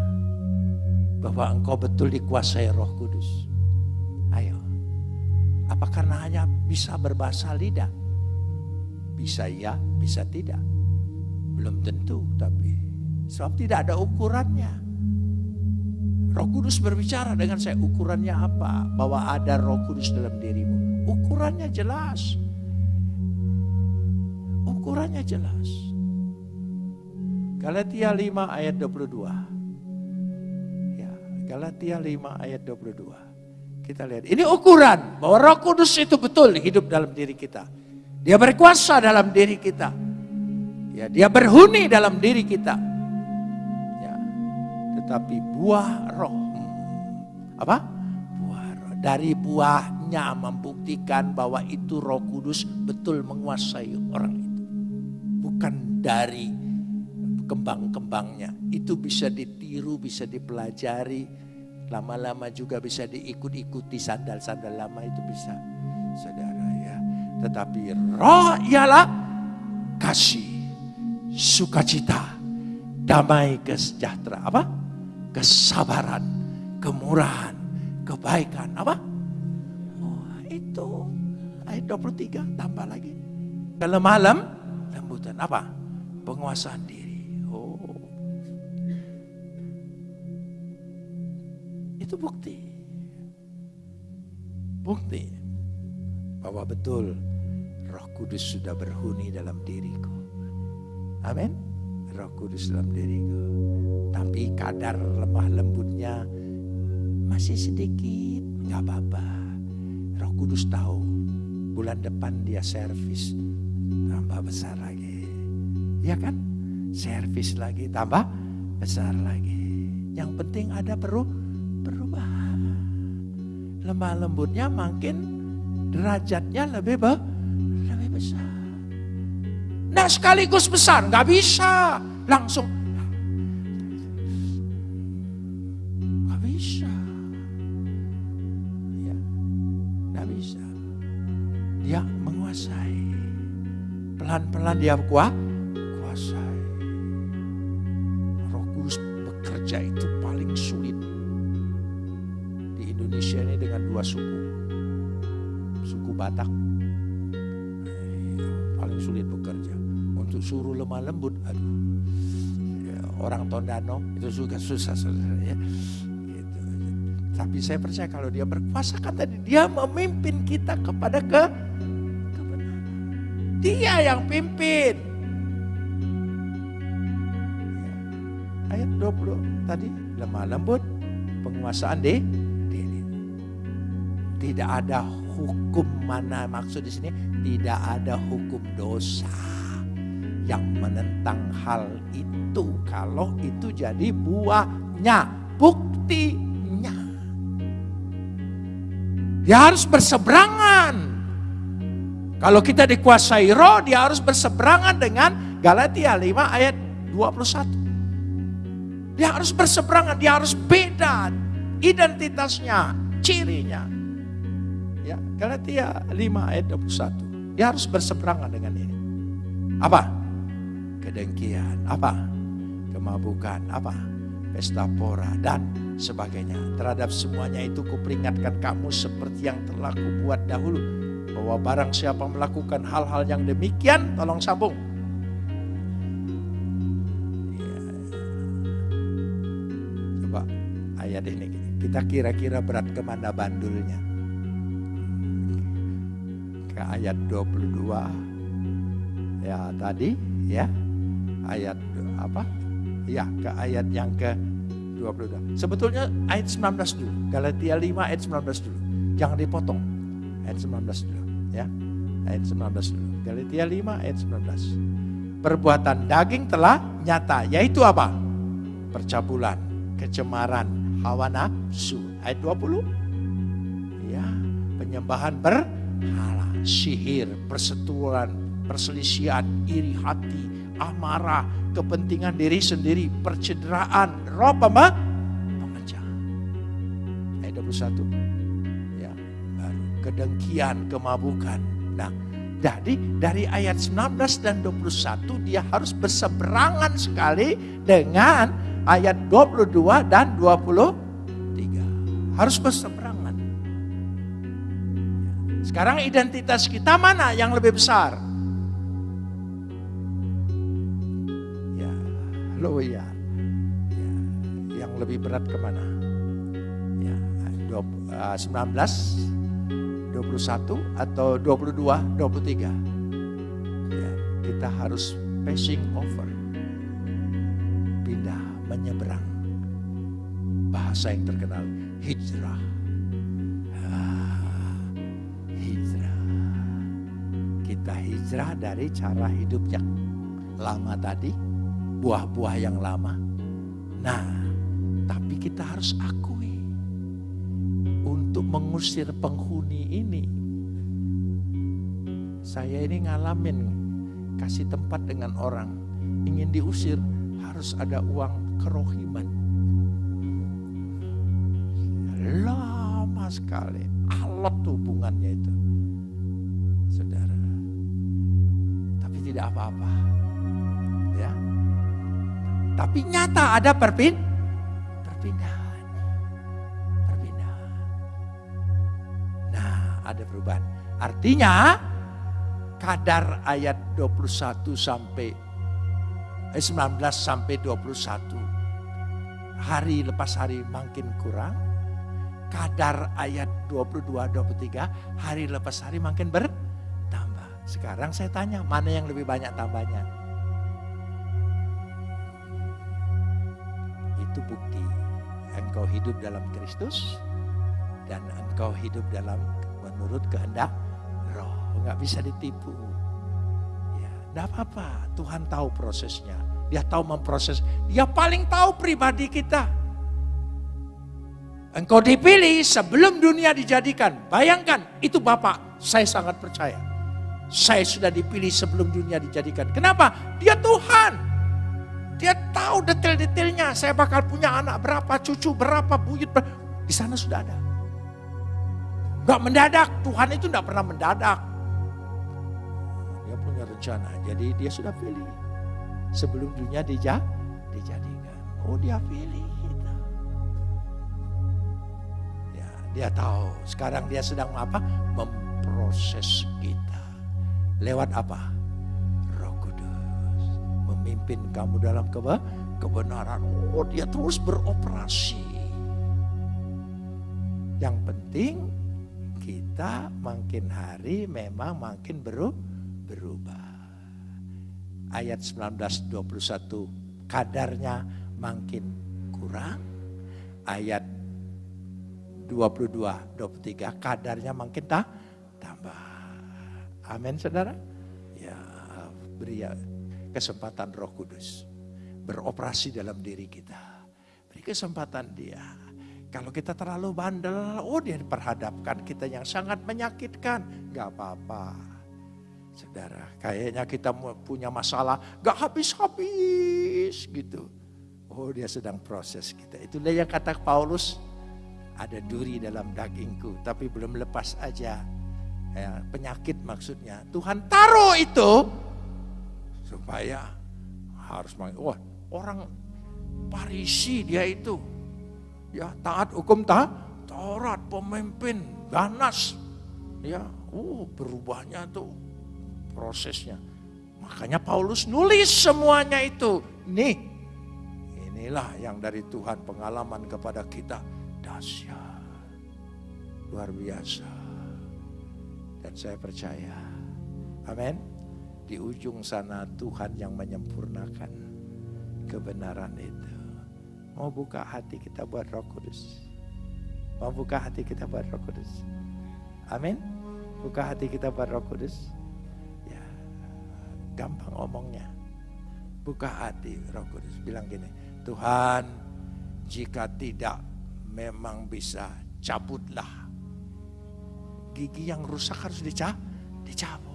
Speaker 1: Bahwa engkau betul dikuasai Roh Kudus. Ayo. Apa karena hanya bisa berbahasa lidah? Bisa iya, bisa tidak. Belum tentu, tapi sebab tidak ada ukurannya. Roh Kudus berbicara dengan saya, ukurannya apa? Bahwa ada Roh Kudus dalam dirimu. Ukurannya jelas. Ukurannya jelas. Galatia 5 ayat 22. Ya, Galatia 5 ayat 22. Kita lihat, ini ukuran bahwa Roh Kudus itu betul hidup dalam diri kita. Dia berkuasa dalam diri kita. Ya, dia berhuni dalam diri kita. Tetapi buah roh. Apa? Buah roh. Dari buahnya membuktikan bahwa itu roh kudus betul menguasai orang itu. Bukan dari kembang-kembangnya. Itu bisa ditiru, bisa dipelajari. Lama-lama juga bisa diikut-ikuti sandal-sandal lama itu bisa. Saudara ya. Tetapi roh ialah kasih, sukacita, damai, kesejahtera, apa? Kesabaran, kemurahan, kebaikan, apa? Oh, itu ayat 23 tambah lagi. Kalau malam lembutan apa? Penguasaan diri. Oh. Itu bukti. Bukti bahwa betul Roh Kudus sudah berhuni dalam diriku. Amin. Roh Kudus dalam diriku. Tapi kadar lemah lembutnya masih sedikit, nggak apa-apa. Roh Kudus tahu bulan depan dia servis tambah besar lagi. Ya kan? Servis lagi tambah besar lagi. Yang penting ada peru perubahan. Lemah lembutnya makin derajatnya lebih be, lebih besar. Nah sekaligus besar, nggak bisa langsung. Nggak bisa. Ya, nggak bisa. Dia menguasai. Pelan-pelan dia kuat, kuasai. Roh Kudus bekerja itu paling sulit. Di Indonesia ini dengan dua suku. Suku Batak. Suruh lemah lembut, aduh. Ya, orang Tondano itu juga susah saudara ya. Gitu. Tapi saya percaya kalau dia berkuasa kan tadi dia memimpin kita kepada ke kebenaran. Dia yang pimpin. Ya. Ayat 20 tadi lemah lembut penguasaan di diri. Tidak ada hukum mana maksud di sini tidak ada hukum dosa yang menentang hal itu kalau itu jadi buahnya buktinya dia harus berseberangan kalau kita dikuasai roh dia harus berseberangan dengan Galatia 5 ayat 21 dia harus berseberangan dia harus beda identitasnya cirinya Ya, Galatia 5 ayat 21. Dia harus berseberangan dengan ini. Apa? Kedengkian, apa? Kemabukan, apa? Pesta pora dan sebagainya. Terhadap semuanya itu kuperingatkan kamu seperti yang telah kubuat dahulu. Bahwa barang siapa melakukan hal-hal yang demikian, tolong sambung. Ya. Coba ayat ini, kita kira-kira berat ke mana bandulnya ke ayat 22 ya tadi ya ayat apa? Ya ke ayat yang ke 22 sebetulnya ayat 19 dulu. Galatia 5 ayat 19 dulu. Jangan dipotong. Ayat 19 dulu ya. Ayat 19 dulu. Galatia 5 ayat 19 perbuatan daging telah nyata yaitu apa? Percabulan kecemaran hawa nafsu. Ayat 20 ya penyembahan berhala sihir, persetujuan, perselisihan, iri hati, amarah, kepentingan diri sendiri, percederaan, roh pema, 21. Ya, baru kedengkian, kemabukan. Nah, jadi dari ayat 19 dan 21 dia harus berseberangan sekali dengan ayat 22 dan 23. Harus berseberangan. Sekarang identitas kita mana yang lebih besar? Lo ya. ya yang lebih berat ke mana? Ya, 19 21 atau 22, 23. Ya, kita harus passing over. Pindah, menyeberang. Bahasa yang terkenal, hijrah. Ah, hijrah. Kita hijrah dari cara hidup yang lama tadi, buah-buah yang lama. Nah, tapi kita harus akui untuk mengusir penghuni ini. Saya ini ngalamin kasih tempat dengan orang ingin diusir harus ada uang kerohiman. Lama sekali, alot hubungannya itu. Saudara. Tapi tidak apa-apa. Tapi nyata ada perpin perpindahan. ada perubahan. Artinya kadar ayat 21 sampai eh, 19 sampai 21 hari lepas hari makin kurang. Kadar ayat 22 23 hari lepas hari makin bertambah. Sekarang saya tanya, mana yang lebih banyak tambahnya? Itu bukti engkau hidup dalam Kristus dan engkau hidup dalam menurut kehendak roh. Nggak bisa ditipu. Ya, enggak apa-apa. Tuhan tahu prosesnya. Dia tahu memproses. Dia paling tahu pribadi kita. Engkau dipilih sebelum dunia dijadikan. Bayangkan, itu Bapak, saya sangat percaya. Saya sudah dipilih sebelum dunia dijadikan. Kenapa? Dia Tuhan. Dia tahu detail-detailnya. Saya bakal punya anak berapa, cucu berapa, buyut. Di sana sudah ada. Gak mendadak, Tuhan itu gak pernah mendadak. Dia punya rencana, jadi dia sudah pilih. Sebelum dunia dija, dijadikan. Oh dia pilih. Ya, dia tahu, sekarang dia sedang apa? Memproses kita. Lewat apa? Memimpin kamu dalam kebenaran. Oh dia terus beroperasi. Yang penting kita makin hari memang makin berubah. Ayat 1921 kadarnya makin kurang. Ayat 22 23 kadarnya makin tak tambah. Amin Saudara. Ya, beri ya kesempatan Roh Kudus beroperasi dalam diri kita. Beri kesempatan dia kalau kita terlalu bandel, oh dia diperhadapkan kita yang sangat menyakitkan. Gak apa-apa. Saudara, kayaknya kita punya masalah gak habis-habis gitu. Oh dia sedang proses kita. Itulah yang kata Paulus, ada duri dalam dagingku tapi belum lepas aja. Ya, penyakit maksudnya. Tuhan taruh itu supaya harus wah orang Parisi dia itu ya taat hukum ta, Taurat, pemimpin, ganas. Ya, uh berubahnya tuh prosesnya. Makanya Paulus nulis semuanya itu. Nih, inilah yang dari Tuhan pengalaman kepada kita dahsyat. Luar biasa. Dan saya percaya, amin. Di ujung sana Tuhan yang menyempurnakan kebenaran itu. Mau buka hati kita buat roh kudus. Mau buka hati kita buat roh kudus. Amin. Buka hati kita buat roh kudus. Ya, gampang omongnya. Buka hati roh kudus. Bilang gini, Tuhan jika tidak memang bisa cabutlah. Gigi yang rusak harus dicabut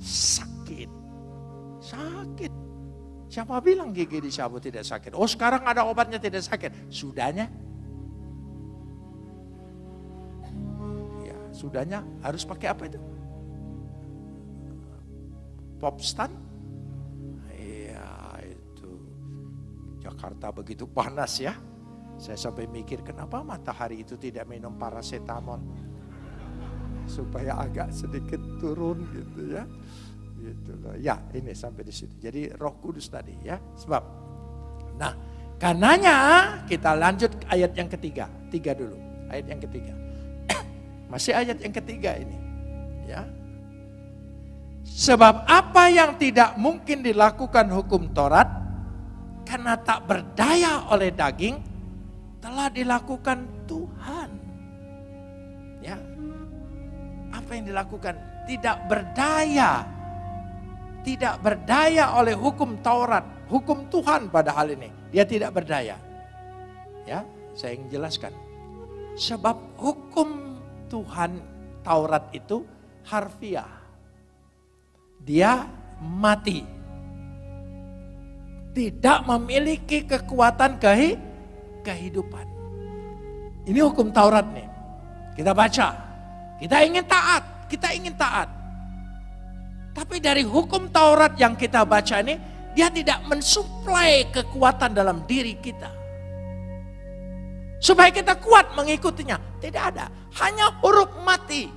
Speaker 1: sakit. Sakit. Siapa bilang gigi dicabut tidak sakit? Oh sekarang ada obatnya tidak sakit. Sudahnya? Ya, sudahnya harus pakai apa itu? Popstan? Iya itu. Jakarta begitu panas ya. Saya sampai mikir kenapa matahari itu tidak minum parasetamol. Supaya agak sedikit turun gitu ya. Gitu loh. Ya ini sampai di situ. Jadi roh kudus tadi ya. Sebab. Nah karenanya kita lanjut ayat yang ketiga. Tiga dulu. Ayat yang ketiga. [coughs] Masih ayat yang ketiga ini. Ya. Sebab apa yang tidak mungkin dilakukan hukum Taurat karena tak berdaya oleh daging telah dilakukan Tuhan. Apa yang dilakukan? Tidak berdaya. Tidak berdaya oleh hukum Taurat, hukum Tuhan pada hal ini. Dia tidak berdaya. Ya, saya ingin jelaskan. Sebab hukum Tuhan Taurat itu harfiah. Dia mati. Tidak memiliki kekuatan kehidupan. Ini hukum Taurat nih. Kita baca. Kita ingin taat. Kita ingin taat. Tapi dari hukum Taurat yang kita baca ini, dia tidak mensuplai kekuatan dalam diri kita. Supaya kita kuat mengikutinya. Tidak ada. Hanya huruf mati.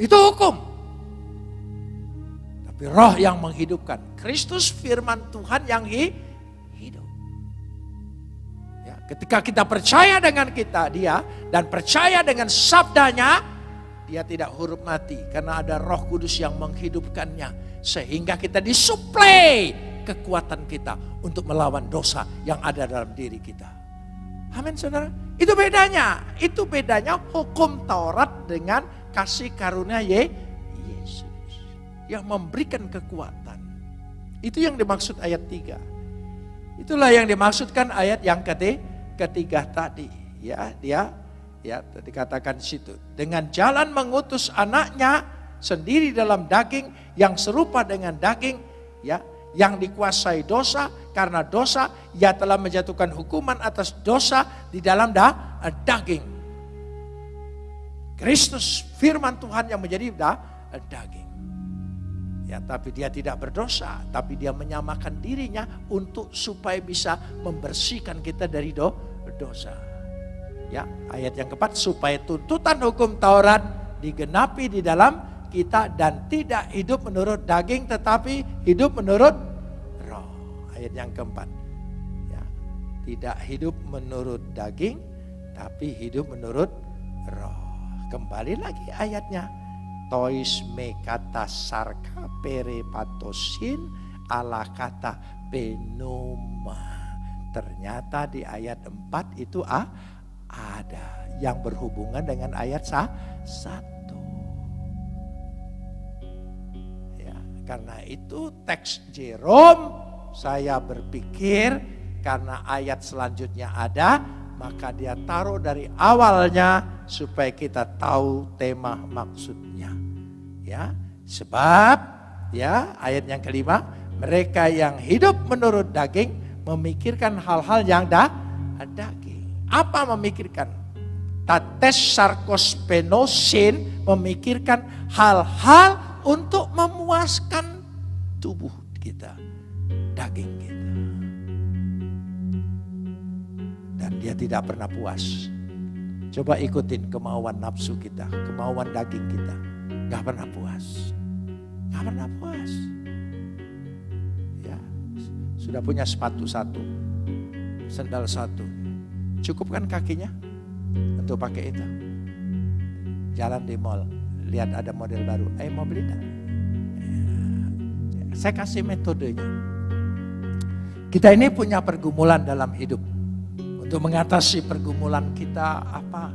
Speaker 1: Itu hukum. Tapi roh yang menghidupkan. Kristus firman Tuhan yang hidup Ketika kita percaya dengan kita dia dan percaya dengan sabdanya, dia tidak huruf mati karena ada roh kudus yang menghidupkannya. Sehingga kita disuplai kekuatan kita untuk melawan dosa yang ada dalam diri kita. Amin saudara. Itu bedanya. Itu bedanya hukum Taurat dengan kasih karunia Ye, Yesus. Yang memberikan kekuatan. Itu yang dimaksud ayat 3. Itulah yang dimaksudkan ayat yang ketiga ketiga tadi. Ya dia ya dikatakan situ. Dengan jalan mengutus anaknya sendiri dalam daging yang serupa dengan daging ya yang dikuasai dosa karena dosa ia telah menjatuhkan hukuman atas dosa di dalam da, eh, daging. Kristus firman Tuhan yang menjadi da, eh, daging. Ya, tapi dia tidak berdosa, tapi dia menyamakan dirinya untuk supaya bisa membersihkan kita dari do, dosa. Ya, ayat yang keempat supaya tuntutan hukum Taurat digenapi di dalam kita dan tidak hidup menurut daging tetapi hidup menurut roh. Ayat yang keempat. Ya, tidak hidup menurut daging tapi hidup menurut roh. Kembali lagi ayatnya tois me kata sarka pere patosin ala kata penoma. Ternyata di ayat 4 itu ah, ada yang berhubungan dengan ayat sah, 1. Ya, karena itu teks Jerome saya berpikir karena ayat selanjutnya ada maka dia taruh dari awalnya supaya kita tahu tema maksudnya ya sebab ya ayat yang kelima mereka yang hidup menurut daging memikirkan hal-hal yang dah daging. Apa memikirkan? Tates sarkos penosin memikirkan hal-hal untuk memuaskan tubuh kita daging kita. Dan dia tidak pernah puas. Coba ikutin kemauan nafsu kita kemauan daging kita. Gak pernah puas. Gak pernah puas. Ya, sudah punya sepatu satu, sendal satu. Cukup kan kakinya untuk pakai itu? Jalan di mall, lihat ada model baru. Eh mau beli tak? Ya, saya kasih metodenya. Kita ini punya pergumulan dalam hidup. Untuk mengatasi pergumulan kita apa?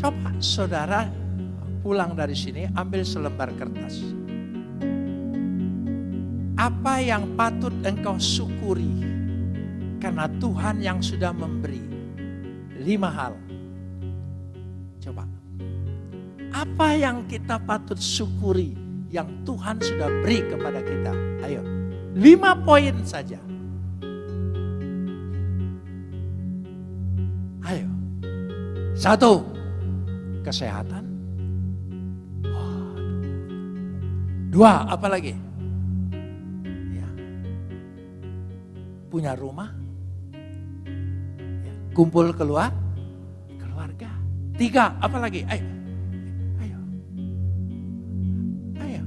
Speaker 1: Coba saudara pulang dari sini ambil selembar kertas. Apa yang patut engkau syukuri karena Tuhan yang sudah memberi lima hal. Coba. Apa yang kita patut syukuri yang Tuhan sudah beri kepada kita? Ayo. Lima poin saja. Ayo. Satu, kesehatan. Dua, apa lagi? Punya rumah. Ya. Kumpul keluar, keluarga. Tiga, apa lagi? Ayo. Ayo. Ayo.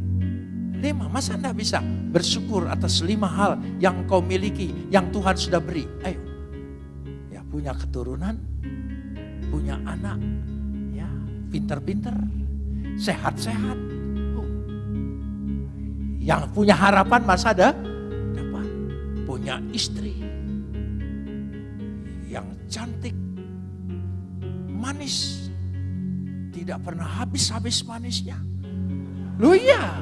Speaker 1: Lima, masa anda bisa bersyukur atas lima hal yang kau miliki, yang Tuhan sudah beri? Ayo. Ya, punya keturunan, punya anak, ya, pinter-pinter, sehat-sehat, oh. yang punya harapan masa ada punya istri yang cantik, manis, tidak pernah habis-habis manisnya. Lu ya,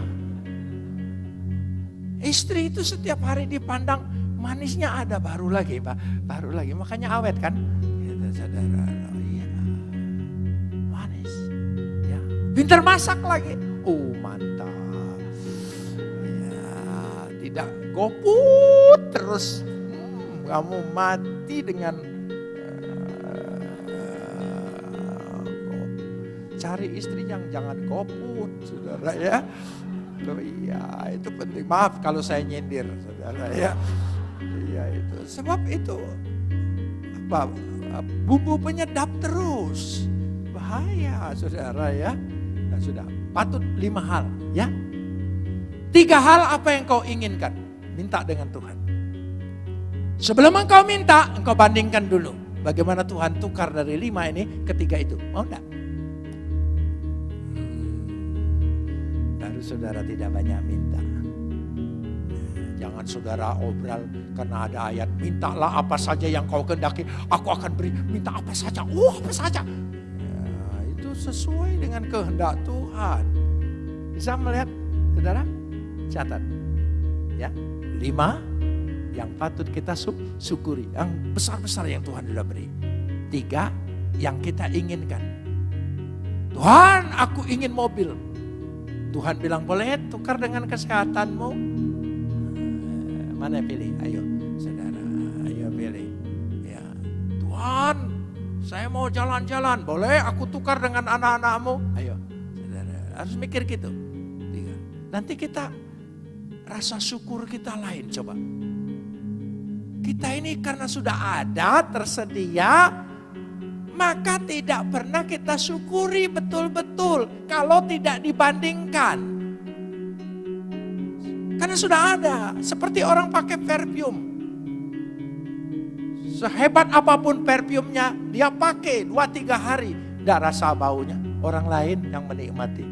Speaker 1: istri itu setiap hari dipandang manisnya ada baru lagi, Pak, baru lagi, makanya awet kan, gitu, saudara. Pintar masak lagi. Oh mantap. Ya, tidak goput terus. Hmm, kamu mati dengan uh, cari istri yang jangan goput, saudara ya. Oh iya, itu penting. Maaf kalau saya nyindir, saudara ya. Iya itu. Sebab itu apa? Bumbu penyedap terus. Bahaya, saudara ya. Nah, sudah, patut lima hal ya. Tiga hal apa yang kau inginkan, minta dengan Tuhan. Sebelum engkau minta, engkau bandingkan dulu. Bagaimana Tuhan tukar dari lima ini ketiga itu. Mau enggak? Hmm, baru saudara tidak banyak minta. Jangan saudara obral karena ada ayat mintalah apa saja yang kau kendaki, aku akan beri. Minta apa saja, oh apa saja sesuai dengan kehendak Tuhan. Bisa melihat, saudara? Catat. Ya, lima yang patut kita syukuri. Yang besar-besar yang Tuhan sudah beri. Tiga, yang kita inginkan. Tuhan, aku ingin mobil. Tuhan bilang, boleh tukar dengan kesehatanmu. Eh, mana pilih? Ayo, saudara. Ayo pilih. Ya, Tuhan, saya mau jalan-jalan, boleh aku tukar dengan anak-anakmu? Ayo, harus mikir gitu. Nanti kita rasa syukur kita lain coba. Kita ini karena sudah ada, tersedia, maka tidak pernah kita syukuri betul-betul kalau tidak dibandingkan. Karena sudah ada, seperti orang pakai perfume. Sehebat apa pun perfume-nya, dia pakai dua tiga hari. Tidak rasa baunya. Orang lain yang menikmati.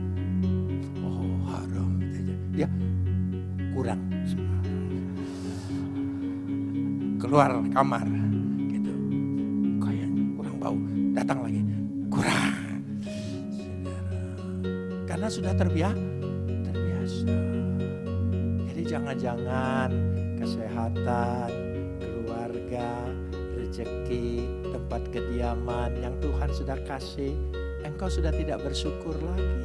Speaker 1: Oh haram. Dia kurang. Keluar kamar. Gitu. Kayaknya kurang bau. Datang lagi. Kurang. Karena sudah terbiasa. Terbiasa. Jadi jangan-jangan kesehatan, keluarga, rezeki, tempat kediaman yang Tuhan sudah kasih, engkau sudah tidak bersyukur lagi.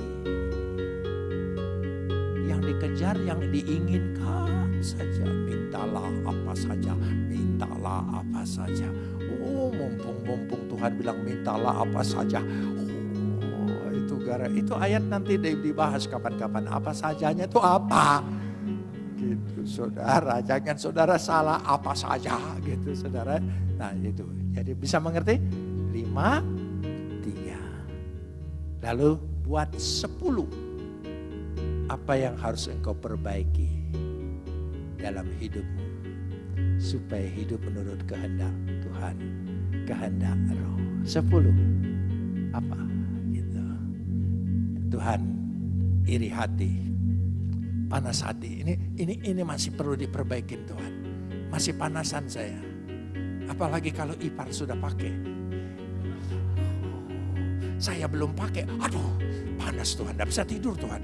Speaker 1: Yang dikejar, yang diinginkan saja. Mintalah apa saja, mintalah apa saja. Oh, mumpung-mumpung Tuhan bilang mintalah apa saja. Oh, itu gara itu ayat nanti dibahas kapan-kapan. Apa sajanya itu apa? Gitu, saudara. Jangan saudara salah apa saja gitu, saudara. Nah itu, jadi bisa mengerti? Lima, tiga. Lalu buat sepuluh. Apa yang harus engkau perbaiki dalam hidupmu. Supaya hidup menurut kehendak Tuhan. Kehendak roh. Sepuluh. Apa? Gitu. Tuhan iri hati. Panas hati. Ini ini ini masih perlu diperbaikin Tuhan. Masih panasan saya Apalagi kalau ipar sudah pakai. Saya belum pakai. Aduh, panas Tuhan. Tidak bisa tidur Tuhan.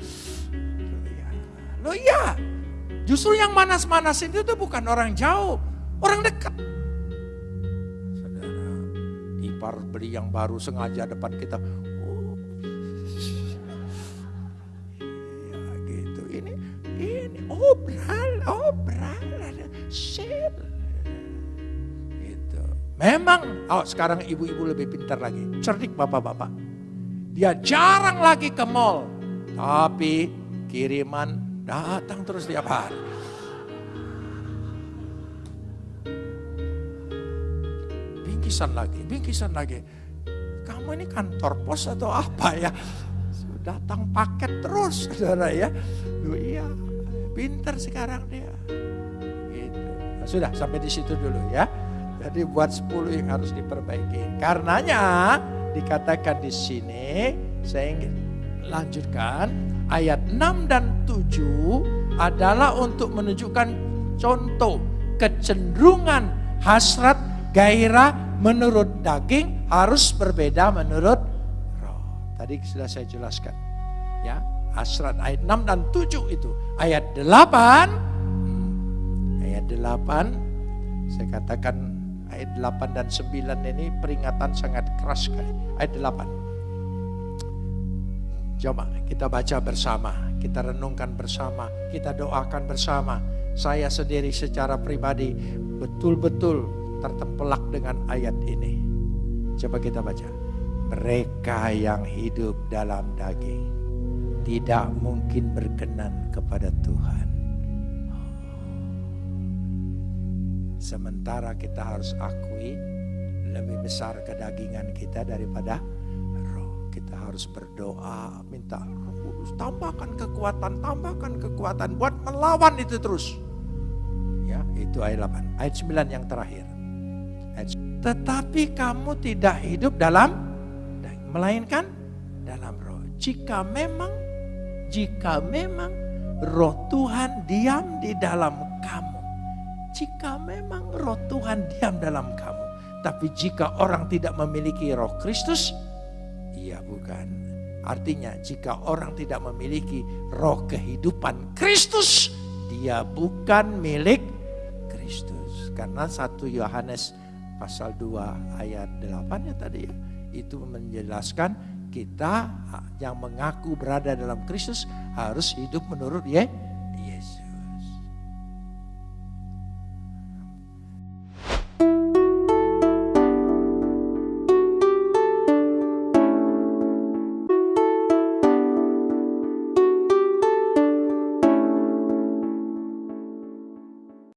Speaker 1: Loh iya. Justru yang manas-manas itu tuh bukan orang jauh. Orang dekat. Saudara, ipar beli yang baru sengaja depan kita. Oh. Ya gitu. Ini, ini obral, obral. Shit Memang, oh sekarang ibu-ibu lebih pintar lagi. Cerdik bapak-bapak. Dia jarang lagi ke mall. Tapi kiriman datang terus tiap hari. Bingkisan lagi, bingkisan lagi. Kamu ini kantor pos atau apa ya? Datang paket terus, saudara ya. Duh, iya, pinter sekarang dia. Gitu. Nah, sudah sampai di situ dulu ya. Jadi buat 10 yang harus diperbaiki. Karenanya dikatakan di sini saya ingin lanjutkan ayat 6 dan 7 adalah untuk menunjukkan contoh kecenderungan hasrat gairah menurut daging harus berbeda menurut roh. Tadi sudah saya jelaskan. Ya, hasrat ayat 6 dan 7 itu. Ayat 8 hmm, ayat 8 saya katakan ayat 8 dan 9 ini peringatan sangat keras sekali. Ayat 8. Coba kita baca bersama, kita renungkan bersama, kita doakan bersama. Saya sendiri secara pribadi betul-betul tertempelak dengan ayat ini. Coba kita baca. Mereka yang hidup dalam daging tidak mungkin berkenan kepada Tuhan. Sementara kita harus akui lebih besar kedagingan kita daripada harus berdoa, minta roh kudus, tambahkan kekuatan, tambahkan kekuatan buat melawan itu terus. Ya, itu ayat 8. Ayat 9 yang terakhir. Ayat, Tetapi kamu tidak hidup dalam melainkan dalam roh. Jika memang jika memang roh Tuhan diam di dalam kamu jika memang roh Tuhan diam dalam kamu. Tapi jika orang tidak memiliki roh Kristus, bukan. Artinya jika orang tidak memiliki roh kehidupan Kristus, dia bukan milik Kristus. Karena satu Yohanes pasal 2 ayat 8 ya tadi ya, itu menjelaskan kita yang mengaku berada dalam Kristus harus hidup menurut ya